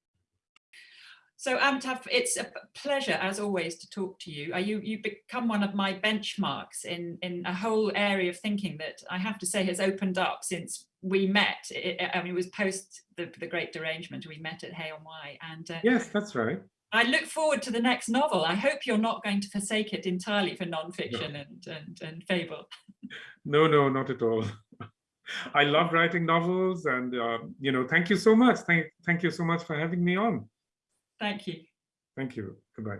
[SPEAKER 2] So it's a pleasure as always to talk to you. You you become one of my benchmarks in in a whole area of thinking that I have to say has opened up since we met. It, I mean, it was post the, the Great Derangement. We met at Hay-on-Wye, and uh,
[SPEAKER 7] yes, that's right.
[SPEAKER 2] I look forward to the next novel. I hope you're not going to forsake it entirely for nonfiction no. and, and and fable.
[SPEAKER 7] No, no, not at all. I love writing novels, and uh, you know, thank you so much. Thank thank you so much for having me on.
[SPEAKER 2] Thank you.
[SPEAKER 7] Thank you. Goodbye.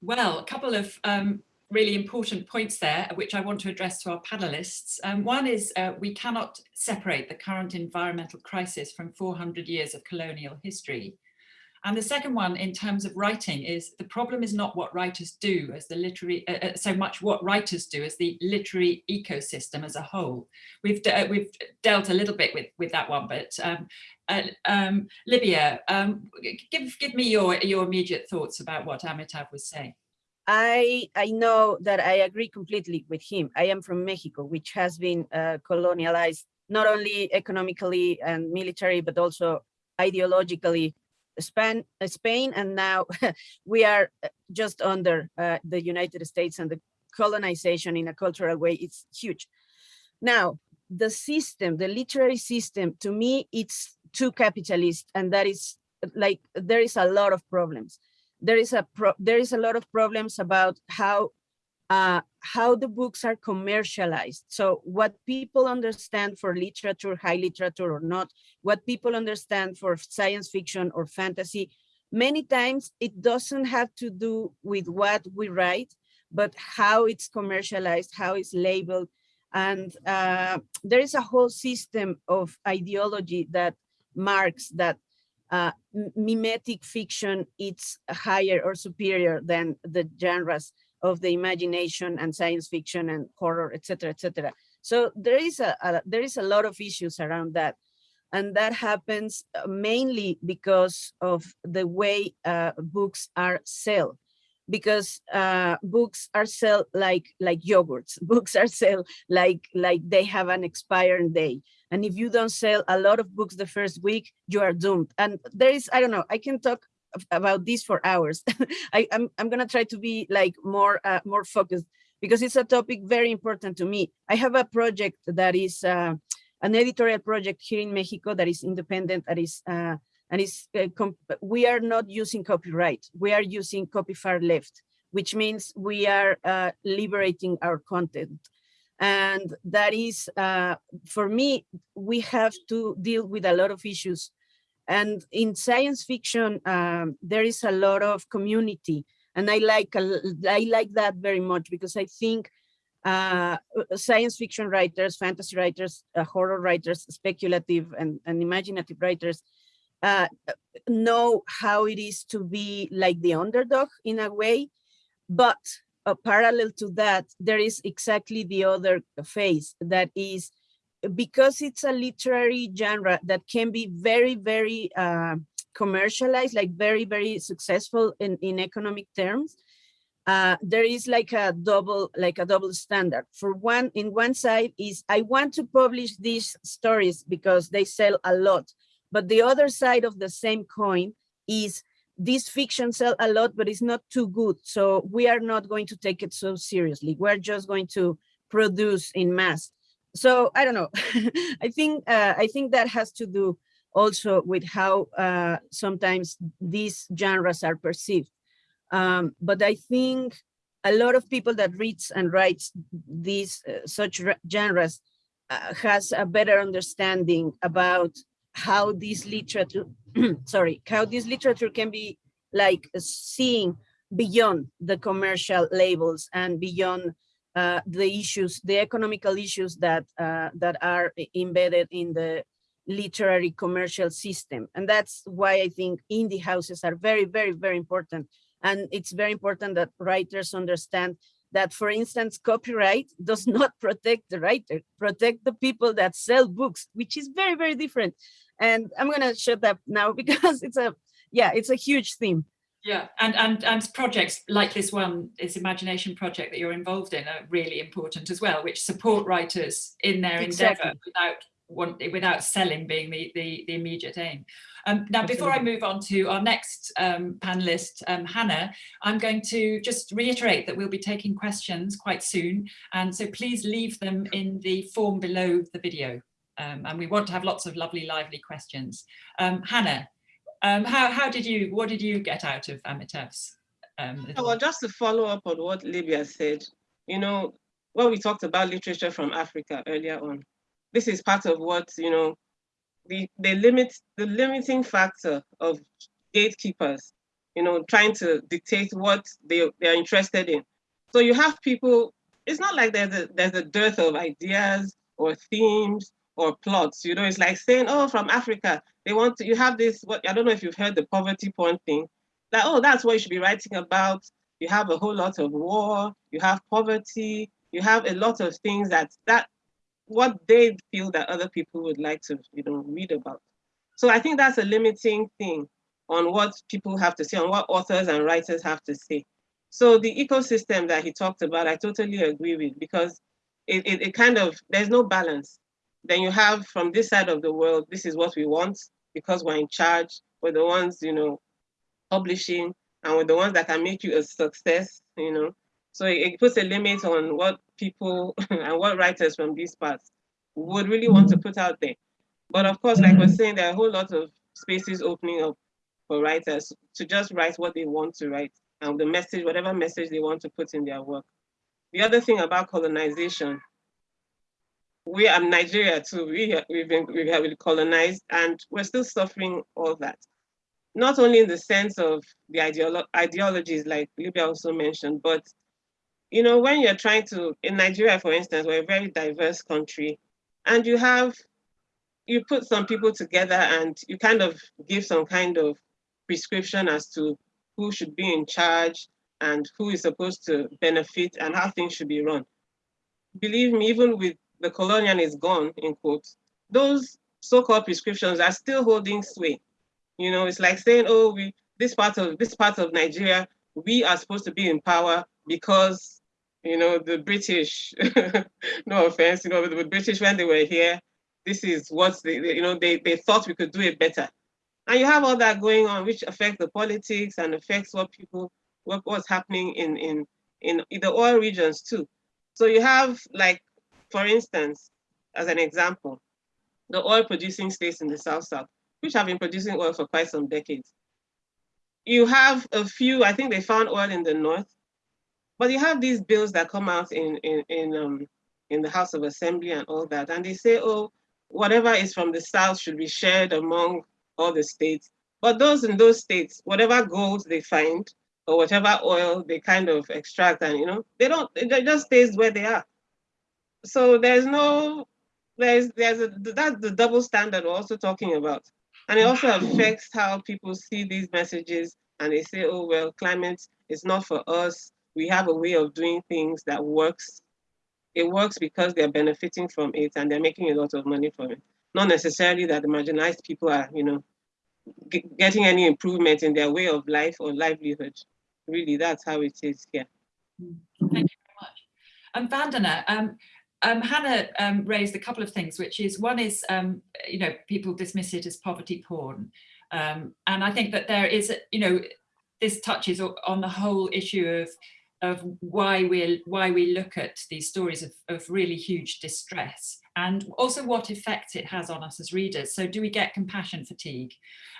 [SPEAKER 2] Well, a couple of um, really important points there, which I want to address to our panelists. Um, one is uh, we cannot separate the current environmental crisis from 400 years of colonial history. And the second one in terms of writing is the problem is not what writers do as the literary, uh, uh so much what writers do as the literary ecosystem as a whole. We've, de we've dealt a little bit with, with that one, but um, uh, um, Libia, um, give, give me your, your immediate thoughts about what Amitav was saying.
[SPEAKER 5] I, I know that I agree completely with him. I am from Mexico, which has been uh, colonialized not only economically and military, but also ideologically Spain, Spain and now we are uh, just under uh, the United States and the colonization in a cultural way, it's huge. Now, the system, the literary system, to me, it's too capitalist, and that is like there is a lot of problems. There is a pro there is a lot of problems about how uh, how the books are commercialized. So what people understand for literature, high literature or not, what people understand for science fiction or fantasy, many times it doesn't have to do with what we write, but how it's commercialized, how it's labeled. And uh, there is a whole system of ideology that marks that uh, mimetic fiction is higher or superior than the genres of the imagination and science fiction and horror, etc., etc. So there is a, a, there is a lot of issues around that, and that happens uh, mainly because of the way uh, books are sold. Because uh, books are sell like like yogurts. Books are sell like like they have an expiring day. And if you don't sell a lot of books the first week, you are doomed. And there is, I don't know, I can talk about this for hours. I, am I'm, I'm gonna try to be like more uh, more focused because it's a topic very important to me. I have a project that is uh, an editorial project here in Mexico that is independent, that is uh, and is uh, we are not using copyright. We are using copy far left, which means we are uh, liberating our content. And that is, uh, for me, we have to deal with a lot of issues and in science fiction, um, there is a lot of community. And I like, I like that very much because I think uh, science fiction writers, fantasy writers, uh, horror writers, speculative and, and imaginative writers uh, know how it is to be like the underdog in a way, but uh, parallel to that, there is exactly the other phase that is because it's a literary genre that can be very, very uh, commercialized, like very, very successful in, in economic terms, uh, there is like a double, like a double standard. For one, in one side is I want to publish these stories because they sell a lot. But the other side of the same coin is this fiction sell a lot, but it's not too good. So we are not going to take it so seriously. We're just going to produce in mass so I don't know. I think uh, I think that has to do also with how uh, sometimes these genres are perceived. Um, but I think a lot of people that reads and writes these uh, such genres uh, has a better understanding about how this literature, sorry, how this literature can be like seeing beyond the commercial labels and beyond uh, the issues, the economical issues that uh, that are embedded in the literary commercial system. And that's why I think indie houses are very, very, very important. And it's very important that writers understand that, for instance, copyright does not protect the writer, protect the people that sell books, which is very, very different. And I'm gonna shut up now because it's a, yeah, it's a huge theme.
[SPEAKER 2] Yeah, and, and and projects like this one, this imagination project that you're involved in are really important as well, which support writers in their exactly. endeavour without want, without selling being the, the, the immediate aim. Um, now, Absolutely. before I move on to our next um, panelist, um, Hannah, I'm going to just reiterate that we'll be taking questions quite soon. And so please leave them in the form below the video. Um, and we want to have lots of lovely, lively questions. Um, Hannah, um, how, how did you, what did you get out of Amitav's? Um,
[SPEAKER 6] well, just to follow up on what Libia said, you know, when we talked about literature from Africa earlier on, this is part of what, you know, the, the limit, the limiting factor of gatekeepers, you know, trying to dictate what they, they're interested in. So you have people, it's not like there's a, there's a dearth of ideas or themes or plots. You know, it's like saying, oh, from Africa, they want to, you have this, what I don't know if you've heard the poverty porn thing. Like, oh, that's what you should be writing about. You have a whole lot of war, you have poverty, you have a lot of things that that what they feel that other people would like to, you know, read about. So I think that's a limiting thing on what people have to say, on what authors and writers have to say. So the ecosystem that he talked about, I totally agree with because it, it, it kind of, there's no balance then you have from this side of the world, this is what we want because we're in charge. We're the ones, you know, publishing and we're the ones that can make you a success, you know. So it, it puts a limit on what people and what writers from these parts would really want to mm-hmm. put out there. But of course, like I was mm-hmm. saying, there are a whole lot of spaces opening up for writers to just write what they want to write and the message, whatever message they want to put in their work. The other thing about colonization, we are Nigeria too. We we've been we have been colonized, and we're still suffering all that. Not only in the sense of the ideolo ideologies, like Libia also mentioned, but you know, when you're trying to in Nigeria, for instance, we're a very diverse country, and you have you put some people together and you kind of give some kind of prescription as to who should be in charge and who is supposed to benefit and how things should be run. Believe me, even with the colonial is gone, in quotes, those so-called prescriptions are still holding sway. You know, it's like saying, oh, we this part of this part of Nigeria, we are supposed to be in power because you know the British, no offense, you know, the British when they were here, this is what they, you know, they, they thought we could do it better. And you have all that going on, which affects the politics and affects what people, what, what's happening in, in, in the oil regions too. So you have like, for instance, as an example, the oil producing states in the South South, which have been producing oil for quite some decades. You have a few, I think they found oil in the North, but you have these bills that come out in, in, in, um, in the House of Assembly and all that, and they say, oh, whatever is from the South should be shared among all the states. But those in those states, whatever gold they find or whatever oil they kind of extract and, you know, they don't, it just stays where they are. So there's no, there's, there's a, that's the double standard we're also talking about. And it also affects how people see these messages and they say, oh, well, climate is not for us. We have a way of doing things that works. It works because they're benefiting from it and they're making a lot of money from it. Not necessarily that the marginalized people are, you know, getting any improvement in their way of life or livelihood. Really, that's how it is here.
[SPEAKER 2] Thank you very much. Um, Vandana, um, um, Hannah um, raised a couple of things, which is one is, um, you know, people dismiss it as poverty porn. Um, and I think that there is, you know, this touches on the whole issue of of why we why we look at these stories of, of really huge distress and also what effect it has on us as readers. So do we get compassion fatigue?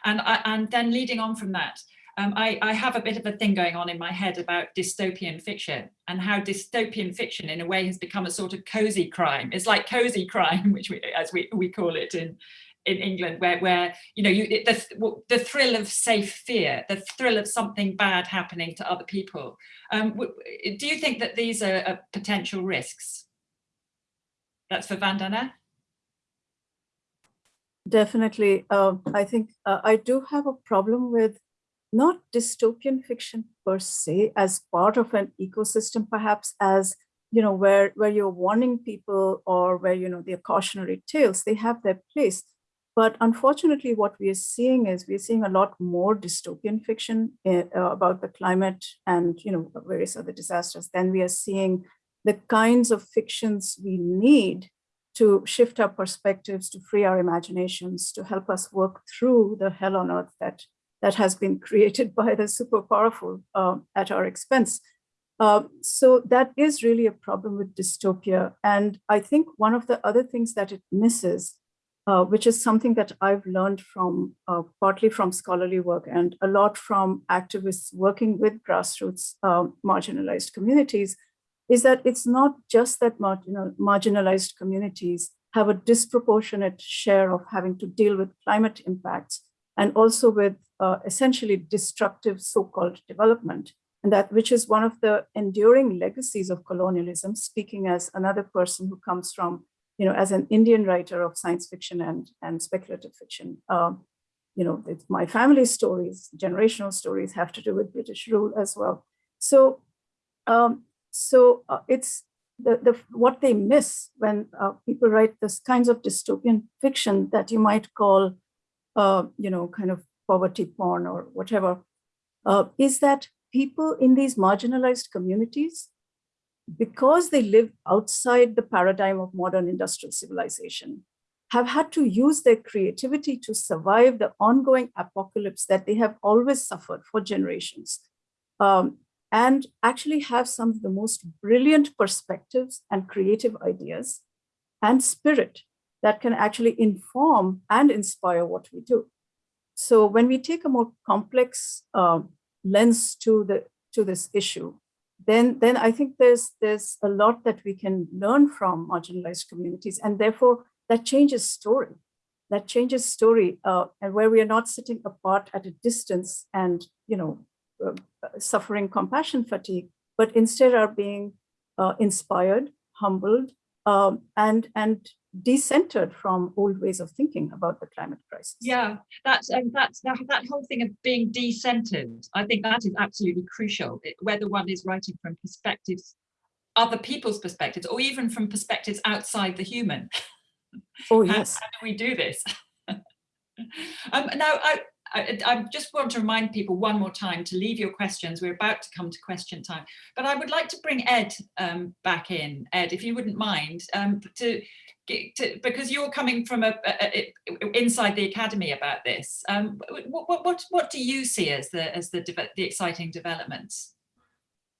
[SPEAKER 2] And, and then leading on from that, um, I, I, have a bit of a thing going on in my head about dystopian fiction and how dystopian fiction in a way has become a sort of cozy crime. It's like cozy crime, which we, as we, we call it in, in England, where, where you know, you, the, the thrill of safe fear, the thrill of something bad happening to other people. Um, do you think that these are, are potential risks? That's for Vandana.
[SPEAKER 4] Definitely. Uh, I think uh, I do have a problem with not dystopian fiction per se as part of an ecosystem, perhaps as, you know, where, where you're warning people or where, you know, they're cautionary tales, they have their place. But unfortunately, what we are seeing is we're seeing a lot more dystopian fiction uh, about the climate and, you know, various other disasters than we are seeing the kinds of fictions we need to shift our perspectives, to free our imaginations, to help us work through the hell on earth that, that has been created by the super powerful uh, at our expense. Uh, so that is really a problem with dystopia. And I think one of the other things that it misses, uh, which is something that I've learned from uh, partly from scholarly work and a lot from activists working with grassroots uh, marginalized communities, is that it's not just that marginal, marginalized communities have a disproportionate share of having to deal with climate impacts and also with uh, essentially destructive so-called development. And that which is one of the enduring legacies of colonialism, speaking as another person who comes from, you know, as an Indian writer of science fiction and, and speculative fiction. Um, you know, my family stories, generational stories have to do with British rule as well. So um, so uh, it's the, the what they miss when uh, people write this kinds of dystopian fiction that you might call, uh, you know, kind of poverty porn or whatever, uh, is that people in these marginalized communities, because they live outside the paradigm of modern industrial civilization, have had to use their creativity to survive the ongoing apocalypse that they have always suffered for generations. Um, and actually have some of the most brilliant perspectives and creative ideas. and spirit that can actually inform and inspire what we do. So when we take a more complex uh, lens to the to this issue, then then I think there's there's a lot that we can learn from marginalized communities, and therefore that changes story. That changes story, uh, and where we are not sitting apart at a distance and you know uh, suffering compassion fatigue, but instead are being uh, inspired, humbled, um, and and decentered from old ways of thinking about the climate crisis.
[SPEAKER 2] Yeah, that's um, that's that, that whole thing of being decentered. I think that is absolutely crucial. It, whether one is writing from perspectives, other people's perspectives, or even from perspectives outside the human.
[SPEAKER 4] Oh yes.
[SPEAKER 2] how, how do we do this? um, now, I, I, I, just want to remind people one more time to leave your questions. We're about to come to question time, but I would like to bring Ed um, back in. Ed, if you wouldn't mind, um, to, to, because you're coming from a, a, a, inside the academy about this. Um, what, what, what do you see as the as the the exciting developments?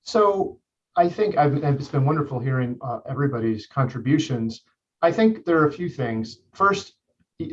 [SPEAKER 3] So I think I've, it's been wonderful hearing uh, everybody's contributions. I think there are a few things. First,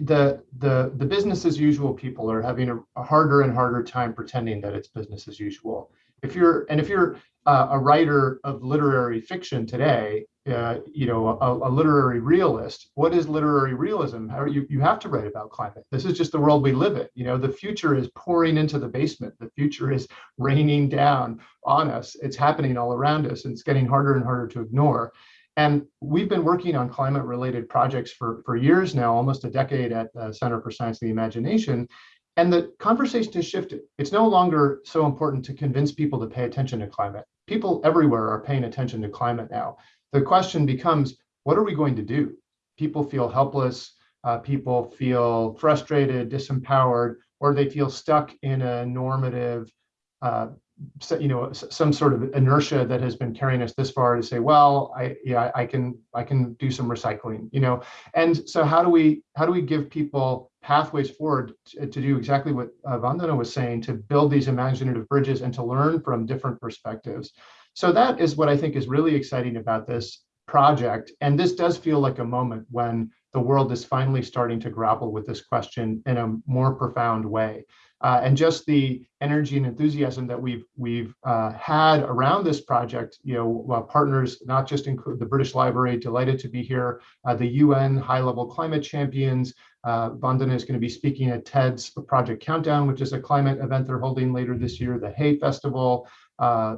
[SPEAKER 3] the the the business as usual people are having a, a, harder and harder time pretending that it's business as usual. If you're and if you're uh, a writer of literary fiction today, uh, you know, a, a, literary realist, what is literary realism? How you you have to write about climate. This is just the world we live in. You know, the future is pouring into the basement. The future is raining down on us. It's happening all around us, and it's getting harder and harder to ignore. And we've been working on climate related projects for, for years now, almost a decade at the Center for Science and the Imagination. And the conversation has shifted. It's no longer so important to convince people to pay attention to climate. People everywhere are paying attention to climate now. The question becomes, what are we going to do? People feel helpless, uh, people feel frustrated, disempowered, or they feel stuck in a normative uh, you know some sort of inertia that has been carrying us this far to say well i yeah i can i can do some recycling you know? And so how do we how do we give people pathways forward to, to do exactly what uh, vandana was saying to build these imaginative bridges and to learn from different perspectives? So that is what i think is really exciting about this project and this does feel like a moment when the world is finally starting to grapple with this question in a more profound way uh, and just the energy and enthusiasm that we've we've uh, had around this project. You know, uh, partners not just include the British Library, delighted to be here, uh, the UN high-level climate champions. Uh, Vandana is going to be speaking at TED's Project Countdown, which is a climate event they're holding later this year. The Hay Festival. Uh,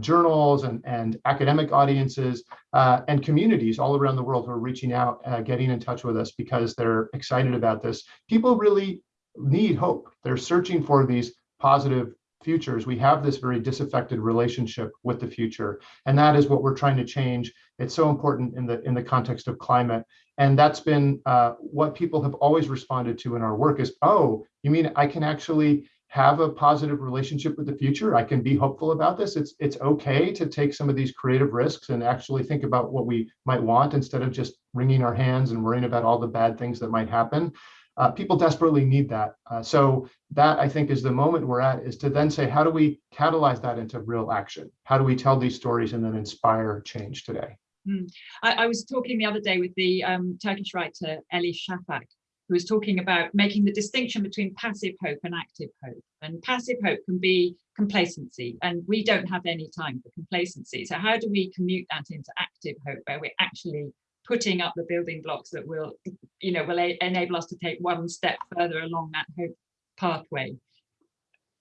[SPEAKER 3] journals and, and academic audiences and communities all around the world who are reaching out, getting in touch with us because they're excited about this. People really need hope. They're searching for these positive futures. We have this very disaffected relationship with the future, and that is what we're trying to change. It's so important in the in the context of climate, and that's been uh, what people have always responded to in our work. Is oh, you mean I can actually have a positive relationship with the future? I can be hopeful about this. It's it's okay to take some of these creative risks and actually think about what we might want instead of just wringing our hands and worrying about all the bad things that might happen uh, people desperately need that. Uh, so that I think is the moment we're at is to then say, how do we catalyze that into real action? How do we tell these stories and then inspire change today?
[SPEAKER 2] Mm. I, I, was talking the other day with the um, Turkish writer Elif Shafak, who was talking about making the distinction between passive hope and active hope. And passive hope can be complacency, and we don't have any time for complacency. So how do we commute that into active hope, where we're actually putting up the building blocks that will, you know, will enable us to take one step further along that hope pathway.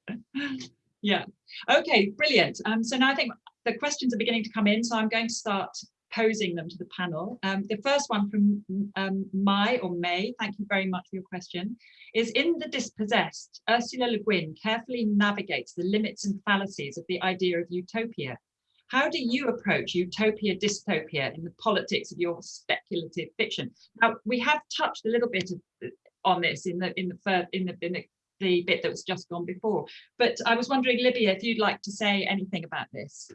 [SPEAKER 2] yeah. Okay, brilliant. Um, so now I think the questions are beginning to come in, so I'm going to start posing them to the panel. Um, the first one from um, Mai or May, thank you very much for your question, is in The Dispossessed, Ursula Le Guin carefully navigates the limits and fallacies of the idea of utopia how do you approach utopia dystopia in the politics of your speculative fiction? Now we have touched a little bit of, on this in the in the first in the, in the the bit that was just gone before. But I was wondering, Libia, if you'd like to say anything about this.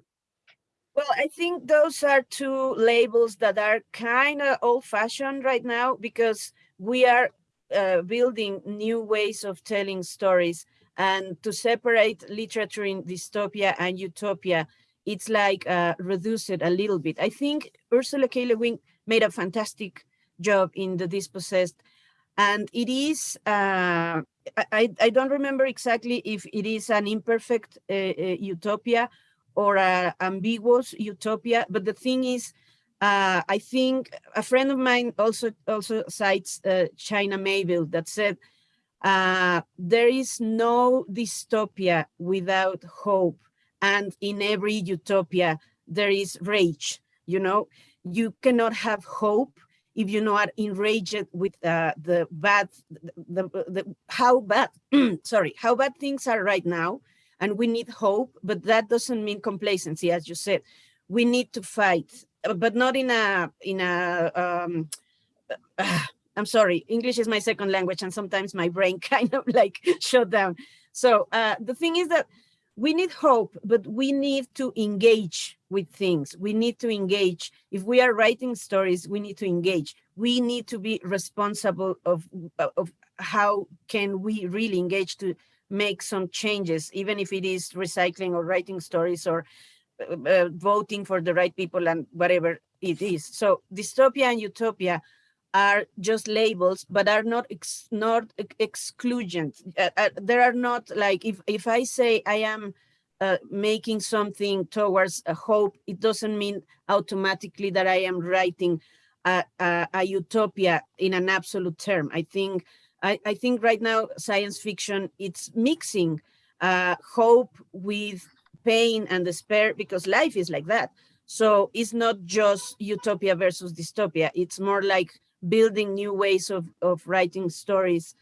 [SPEAKER 5] Well, I think those are two labels that are kind of old fashioned right now because we are uh, building new ways of telling stories and to separate literature in dystopia and utopia it's like uh, reduce it a little bit. I think Ursula K. Le Guin made a fantastic job in the dispossessed. And it is, uh, I, I don't remember exactly if it is an imperfect uh, uh, utopia or an ambiguous utopia, but the thing is, uh, I think a friend of mine also also cites uh, China Miéville that said, there is no dystopia without hope. And in every utopia, there is rage, you know, you cannot have hope if you are enraged with uh, the bad, the, the, the how bad, sorry, how bad things are right now. And we need hope, but that doesn't mean complacency, as you said. We need to fight, but not in a, in a, um, uh, I'm sorry, English is my second language and sometimes my brain kind of like shut down. So uh, the thing is that we need hope, but we need to engage with things. We need to engage. If we are writing stories, we need to engage. We need to be responsible of, of how can we really engage to make some changes, even if it is recycling or writing stories or uh, uh voting for the right people and whatever it is. So dystopia and utopia are just labels, but are not ex not exclusion. Uh, uh, there are not like if if I say I am uh, making something towards a hope, it doesn't mean automatically that I am writing a, a, a utopia in an absolute term. I think I, I, think right now science fiction it's mixing uh, hope with pain and despair because life is like that. So it's not just utopia versus dystopia. It's more like building new ways of, of writing stories.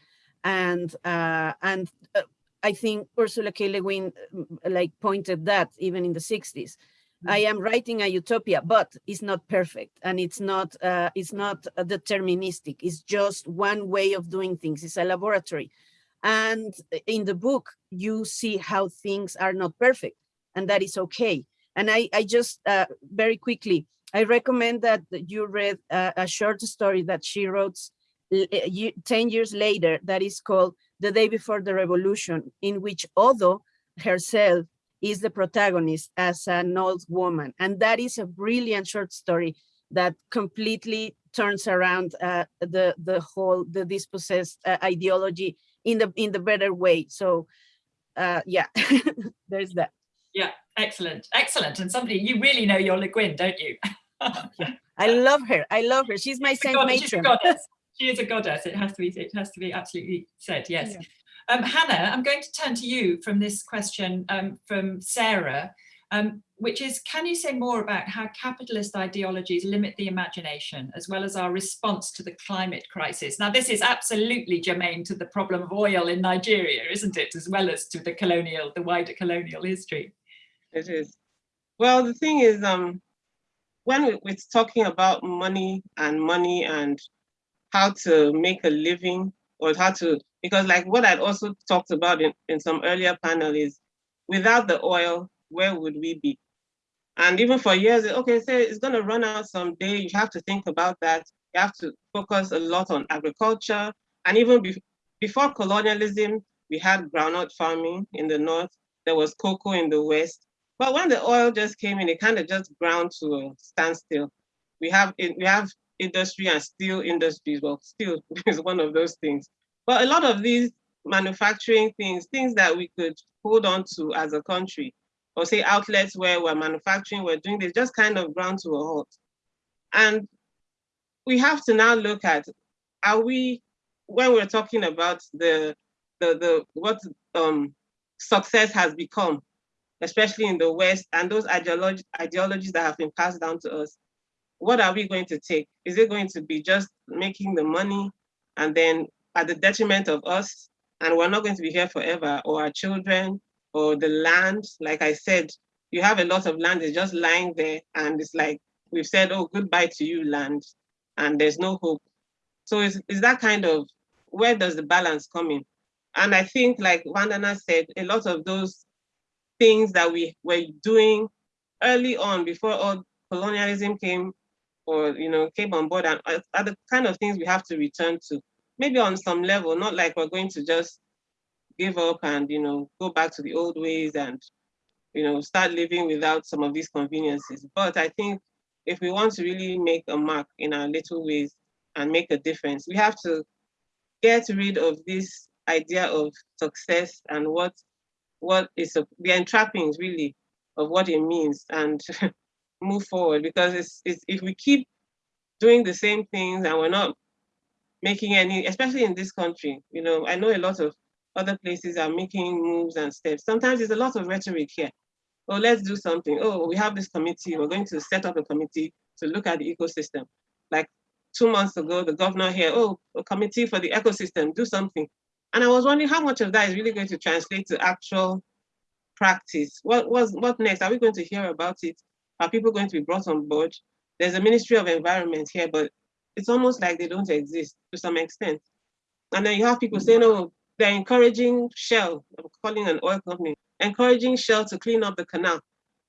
[SPEAKER 5] And, uh, and uh, I think Ursula K. Le Guin mm, like pointed that even in the 60s. Mm. I am writing a utopia, but it's not perfect and it's not uh, it's not deterministic. It's just one way of doing things. It's a laboratory. And in the book, you see how things are not perfect and that is okay. And I, I just uh, very quickly, I recommend that you read a, a short story that she wrote 10 years later that is called The Day Before the Revolution, in which Odo herself is the protagonist as an old woman. And that is a brilliant short story that completely turns around uh, the the whole the dispossessed uh, ideology in the in the better way. So uh, yeah, there's that.
[SPEAKER 2] Yeah, excellent, excellent. And somebody you really know your Le Guin, don't you?
[SPEAKER 5] I love her. I love her. She's my she's saint matron.
[SPEAKER 2] She is a goddess. It has to be. It has to be absolutely said. Yes. Yeah. Um, Hannah, I'm going to turn to you from this question um, from Sarah, um, which is, can you say more about how capitalist ideologies limit the imagination as well as our response to the climate crisis? Now, this is absolutely germane to the problem of oil in Nigeria, isn't it? As well as to the colonial, the wider colonial history.
[SPEAKER 6] It is. Well, the thing is, um, when we're talking about money and money and how to make a living or how to, because like what I'd also talked about in, in some earlier panel is without the oil, where would we be? And even for years, okay, say it's gonna run out someday, you have to think about that. You have to focus a lot on agriculture. And even be before colonialism, we had groundnut farming in the north, there was cocoa in the west. But when the oil just came in, it kind of just ground to a standstill. We have we have industry and steel industries. Well, steel is one of those things. But a lot of these manufacturing things, things that we could hold on to as a country, or say outlets where we're manufacturing, we're doing this, just kind of ground to a halt. And we have to now look at, are we, when we're talking about the, the, the what um, success has become, especially in the West, and those ideology, ideologies that have been passed down to us, what are we going to take? Is it going to be just making the money and then at the detriment of us? And we're not going to be here forever, or our children, or the land. Like I said, you have a lot of land is just lying there, and it's like we've said, oh, goodbye to you, land, and there's no hope. So is is that kind of where does the balance come in? And I think, like Vandana said, a lot of those things that we were doing early on before all colonialism came or you know came on board and are the kind of things we have to return to. Maybe on some level not like we're going to just give up and you know go back to the old ways and you know start living without some of these conveniences. But i think if we want to really make a mark in our little ways and make a difference, we have to get rid of this idea of success and what what is the entrappings really of what it means and move forward because it's, it's if we keep doing the same things and we're not making any especially in this country you know i know a lot of other places are making moves and steps. Sometimes there's a lot of rhetoric here. Oh let's do something. Oh we have this committee. We're going to set up a committee to look at the ecosystem. Like two months ago the governor here oh a committee for the ecosystem do something and I was wondering how much of that is really going to translate to actual practice. What was what next? Are we going to hear about it? Are people going to be brought on board? There's a Ministry of Environment here, but it's almost like they don't exist to some extent. And then you have people saying, oh, they're encouraging Shell, I'm calling an oil company, encouraging Shell to clean up the canal.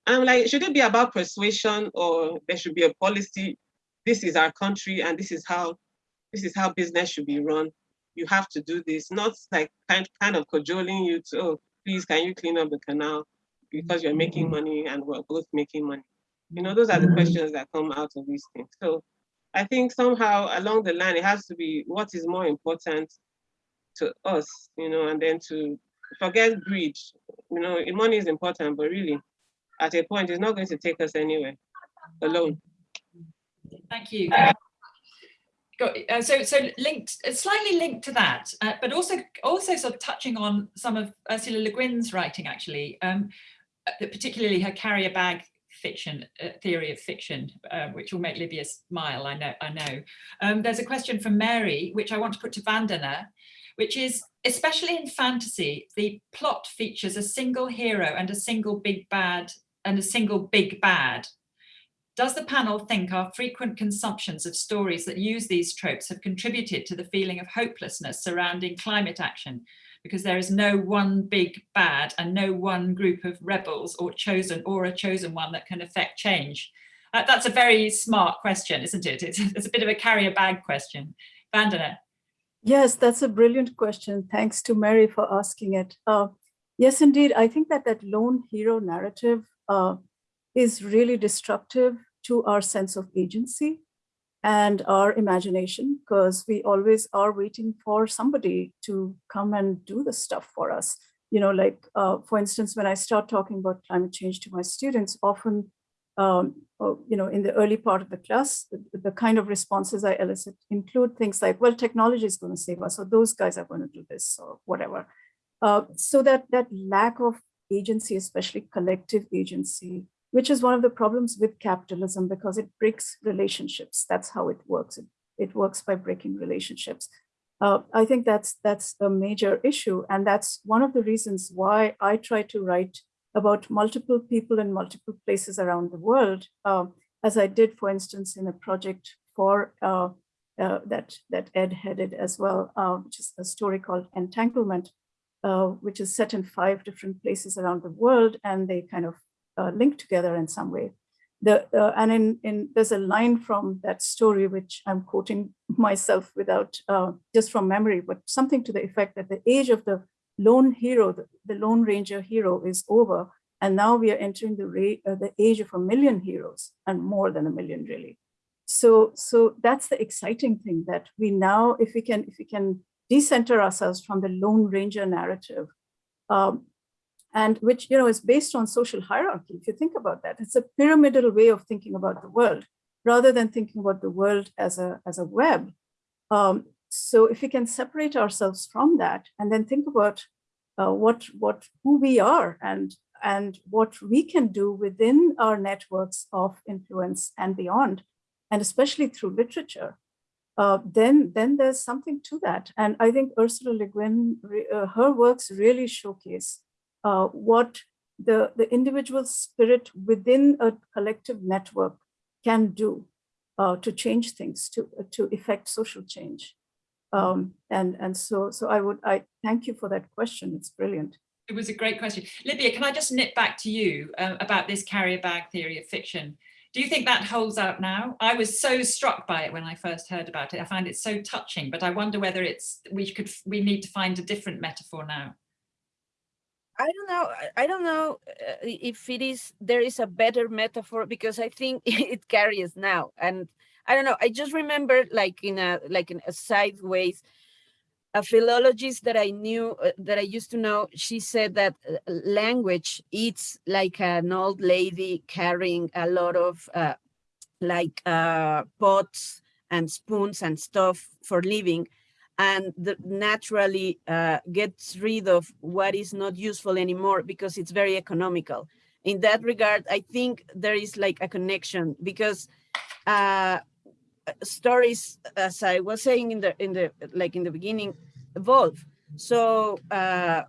[SPEAKER 6] And I'm like, should it be about persuasion or there should be a policy? This is our country and this is how this is how business should be run you have to do this, not like kind, kind of cajoling you to, oh, please, can you clean up the canal because you're making mm-hmm. money and we're both making money. You know, those are the mm-hmm. questions that come out of these things. So I think somehow along the line, it has to be what is more important to us, you know, and then to forget greed. You know, money is important, but really, at a point, it's not going to take us anywhere alone.
[SPEAKER 2] Thank you got uh, so so linked uh, slightly linked to that uh, but also also sort of touching on some of ursula le guin's writing actually um, uh, particularly her carrier bag fiction uh, theory of fiction uh, which will make Libia smile i know i know. Um, there's a question from mary which i want to put to vandana which is especially in fantasy the plot features a single hero and a single big bad and a single big bad does the panel think our frequent consumptions of stories that use these tropes have contributed to the feeling of hopelessness surrounding climate action? Because there is no one big bad and no one group of rebels or chosen or a chosen one that can affect change. Uh, that's a very smart question, isn't it? It's, it's a bit of a carrier bag question. Vandana.
[SPEAKER 4] Yes, that's a brilliant question. Thanks to Mary for asking it. Uh, yes, indeed. I think that that lone hero narrative uh, is really destructive to our sense of agency and our imagination because we always are waiting for somebody to come and do the stuff for us. You know, like, uh, for instance, when I start talking about climate change to my students, often, um, oh, you know, in the early part of the class, the, the, kind of responses I elicit include things like, well, technology is going to save us, or those guys are going to do this, or whatever. Uh, so that that lack of agency, especially collective agency, which is one of the problems with capitalism because it breaks relationships. That's how it works. It, it works by breaking relationships. Uh, I think that's that's a major issue. And that's one of the reasons why I try to write about multiple people in multiple places around the world, uh, as I did, for instance, in a project for uh, uh that, that Ed headed as well, uh, which is a story called Entanglement, uh, which is set in five different places around the world. And they kind of uh, linked together in some way. The, uh, and in, in, there's a line from that story, which I'm quoting myself without, uh, just from memory, but something to the effect that the age of the lone hero, the, the Lone Ranger hero is over. And now we are entering the, uh, the age of a million heroes and more than a million really. So, so that's the exciting thing that we now, if we can, if we can decenter ourselves from the Lone Ranger narrative, um, and which you know is based on social hierarchy. If you think about that, it's a pyramidal way of thinking about the world rather than thinking about the world as a, as a web. Um, so if we can separate ourselves from that and then think about uh, what, what, who we are and, and what we can do within our networks of influence and beyond, and especially through literature, uh, then, then there's something to that. And I think Ursula Le Guin, uh, her works really showcase uh, what the, the individual spirit within a collective network can do uh, to change things, to, to effect social change. Um, and, and so, so I would, I thank you for that question. It's brilliant.
[SPEAKER 2] It was a great question. Libia, can I just nip back to you uh, about this carrier bag theory of fiction? Do you think that holds out now? I was so struck by it when I first heard about it. I find it so touching, but I wonder whether it's we could we need to find a different metaphor now.
[SPEAKER 5] I don't know. I- don't know uh, if it is there is a better metaphor because I think it carries now, and I don't know. I just remember like in a like in a sideways, a philologist that I knew uh, that I used to know. She said that uh, language it's like an old lady carrying a lot of uh, like uh, pots and spoons and stuff for living and naturally uh, gets rid of what is not useful anymore because it's very economical. In that regard, I think there is like a connection because uh, stories, as I was saying in the in the like in the beginning, evolve. So uh,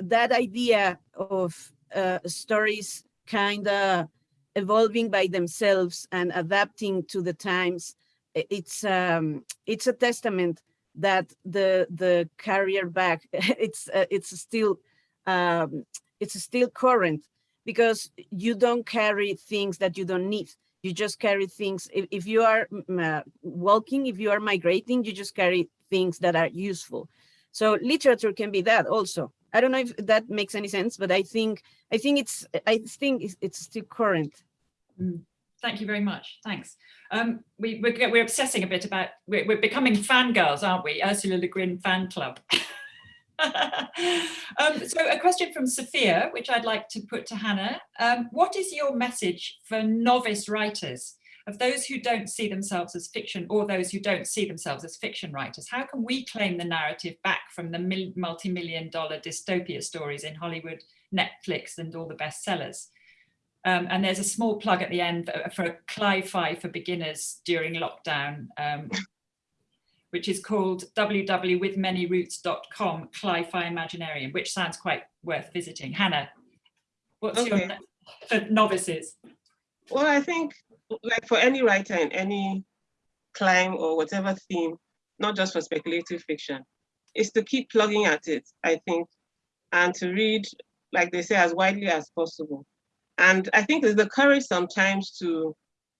[SPEAKER 5] that idea of uh, stories kind of evolving by themselves and adapting to the times, it's um, it's a testament that the the carrier bag it's uh, it's still um, it's still current because you don't carry things that you don't need. You just carry things if, if you are uh, walking if you are migrating you just carry things that are useful. So literature can be that also. I don't know if that makes any sense but i think i think it's i think it's, it's still current.
[SPEAKER 2] Mm. Thank you very much. Thanks. Um, we, we're, we're obsessing a bit about, we're, we're becoming fangirls, aren't we? Ursula Le Guin fan club. um, so a question from Sophia, which I'd like to put to Hannah. Um, what is your message for novice writers, of those who don't see themselves as fiction or those who don't see themselves as fiction writers? How can we claim the narrative back from the multi-million dollar dystopia stories in Hollywood, Netflix and all the bestsellers? Um, and there's a small plug at the end for, for Cli-Fi for beginners during lockdown, um, which is called www.withmanyroots.com Cli-Fi Imaginarium, which sounds quite worth visiting. Hannah, what's okay. your for novices?
[SPEAKER 6] Well, I think like for any writer in any climb or whatever theme, not just for speculative fiction, is to keep plugging at it, I think, and to read, like they say, as widely as possible and I think there's the courage sometimes to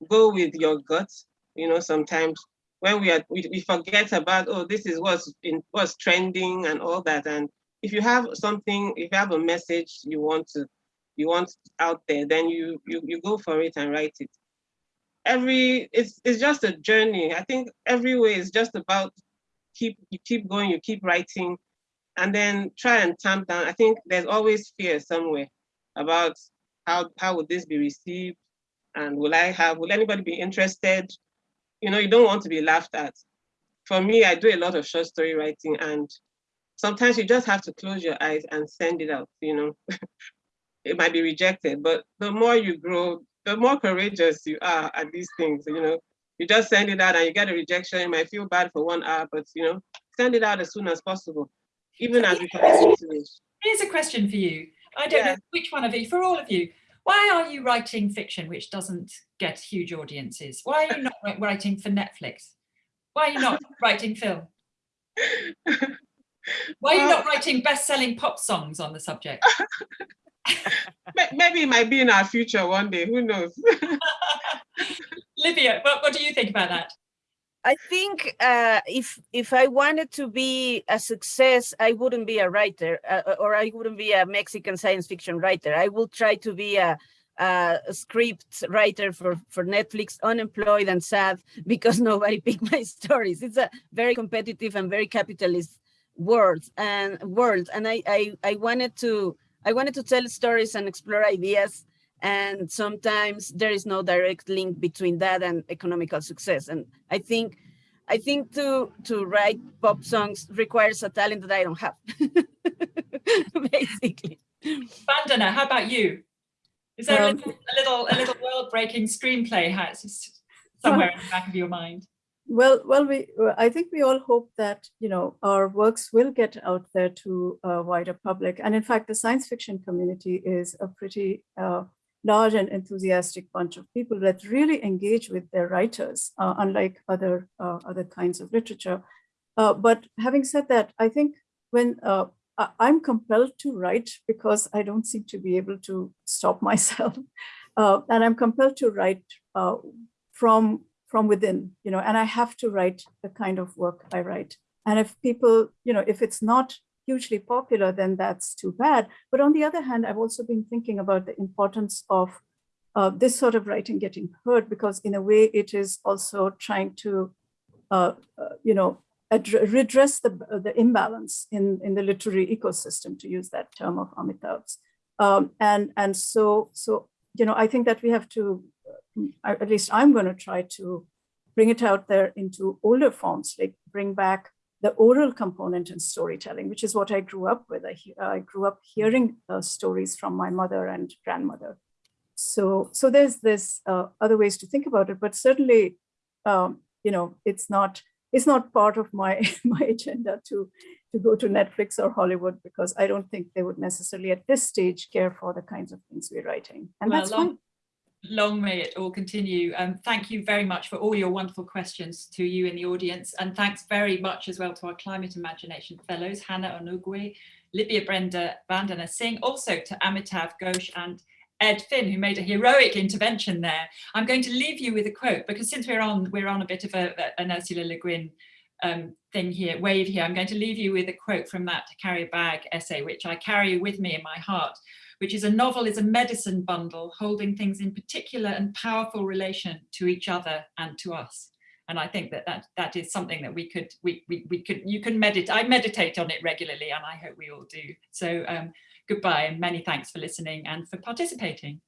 [SPEAKER 6] go with your gut. You know, sometimes when we are we, we forget about oh this is what's in what's trending and all that. And if you have something, if you have a message you want to you want out there, then you you you go for it and write it. Every it's it's just a journey. I think every way is just about keep you keep going, you keep writing, and then try and tamp down. I think there's always fear somewhere about how, how would this be received? And will I have, will anybody be interested? You know, you don't want to be laughed at. For me, I do a lot of short story writing and sometimes you just have to close your eyes and send it out, you know. it might be rejected, but the more you grow, the more courageous you are at these things, you know. You just send it out and you get a rejection, you might feel bad for one hour, but you know, send it out as soon as possible, even as we to
[SPEAKER 2] Here's a question for you. I don't yeah. know which one of you, for all of you, why are you writing fiction which doesn't get huge audiences? Why are you not writing for Netflix? Why are you not writing film? Why are you not writing best-selling pop songs on the subject?
[SPEAKER 6] Maybe it might be in our future one day, who knows?
[SPEAKER 2] Libia, what, what do you think about that?
[SPEAKER 5] I think uh, if if I wanted to be a success, I wouldn't be a writer, uh, uh, or I wouldn't be a Mexican science fiction writer. I will try to be a, a script writer for for Netflix, unemployed and sad because nobody picked my stories. It's a very competitive and very capitalist world and world, and I I, I wanted to I wanted to tell stories and explore ideas and sometimes there is no direct link between that and economical success. And i think i think to to write pop songs requires a talent that i don't have basically.
[SPEAKER 2] Vandana, how about you? Is there um, a, little, a little a little world-breaking screenplay? Somewhere in the back of your mind?
[SPEAKER 4] Well, well, we I think we all hope that you know our works will get out there to a wider public, and in fact, the science fiction community is a pretty uh, large and enthusiastic bunch of people that really engage with their writers, uh, unlike other, uh, other kinds of literature. Uh, but having said that, I think when uh, I'm compelled to write because I don't seem to be able to stop myself, uh, and I'm compelled to write uh, from, from within, you know, and I have to write the kind of work I write. And if people, you know, if it's not hugely popular, then that's too bad. But on the other hand, I've also been thinking about the importance of uh, this sort of writing getting heard because in a way it is also trying to, uh, uh, you know, redress the, the imbalance in, in the literary ecosystem, to use that term of Amitav's. Um, and, and so, so, you know, I think that we have to, uh, at least I'm going to try to bring it out there into older forms, like bring back the oral component in storytelling, which is what I grew up with. I, I grew up hearing uh, stories from my mother and grandmother. So, so there's this uh, other ways to think about it, but certainly, um, you know, it's not it's not part of my my agenda to to go to Netflix or Hollywood because I don't think they would necessarily at this stage care for the kinds of things we're writing, and
[SPEAKER 2] well,
[SPEAKER 4] that's
[SPEAKER 2] long,
[SPEAKER 4] fine.
[SPEAKER 2] Long may it all continue. Um, thank you very much for all your wonderful questions to you in the audience, and thanks very much as well to our Climate Imagination Fellows, Hannah Onoguwe, Libia Brenda Vandana Singh, also to Amitav Ghosh and Ed Finn, who made a heroic intervention there. I'm going to leave you with a quote because since we're on we're on a bit of a, an Ursula Le Guin um, thing here, wave here, I'm going to leave you with a quote from that Carry Bag essay, which I carry with me in my heart, which is a novel is a medicine bundle holding things in particular and powerful relation to each other and to us. And I think that that, that is something that we could, we, we, we could, you can meditate, I meditate on it regularly and I hope we all do. So um, goodbye and many thanks for listening and for participating.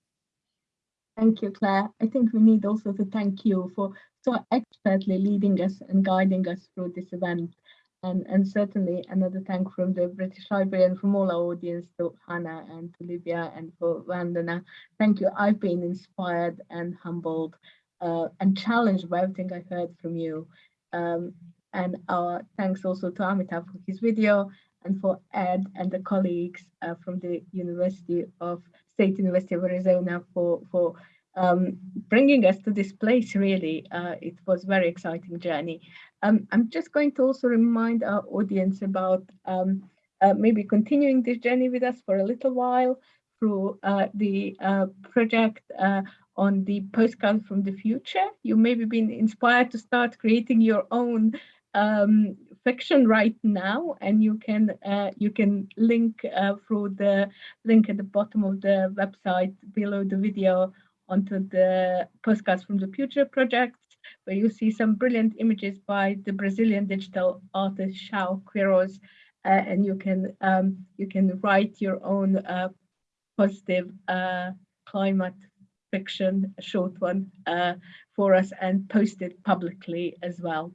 [SPEAKER 1] Thank you, Claire. I think we need also to thank you for so expertly leading us and guiding us through this event. And, and certainly another thank from the British Library and from all our audience to Hannah and to Libia and for Vandana. Thank you. I've been inspired and humbled uh, and challenged by everything I heard from you. Um, and our thanks also to Amitav for his video and for Ed and the colleagues uh, from the University of State University of Arizona for, for um, bringing us to this place, really. Uh, it was very exciting journey. Um, I'm just going to also remind our audience about um, uh, maybe continuing this journey with us for a little while through uh, the uh, project uh, on the postcard from the future. You maybe been inspired to start creating your own um, fiction right now and you can uh, you can link uh, through the link at the bottom of the website below the video onto the postcards from the future project where you see some brilliant images by the Brazilian digital artist João Queiroz uh, and you can um, you can write your own uh, positive uh, climate fiction short one uh, for us and post it publicly as well.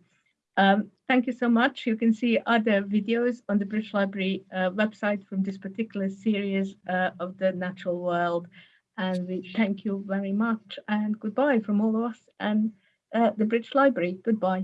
[SPEAKER 1] Um, thank you so much. You can see other videos on the British Library uh, website from this particular series uh, of the natural world. And we thank you very much and goodbye from all of us and uh, the British Library. Goodbye.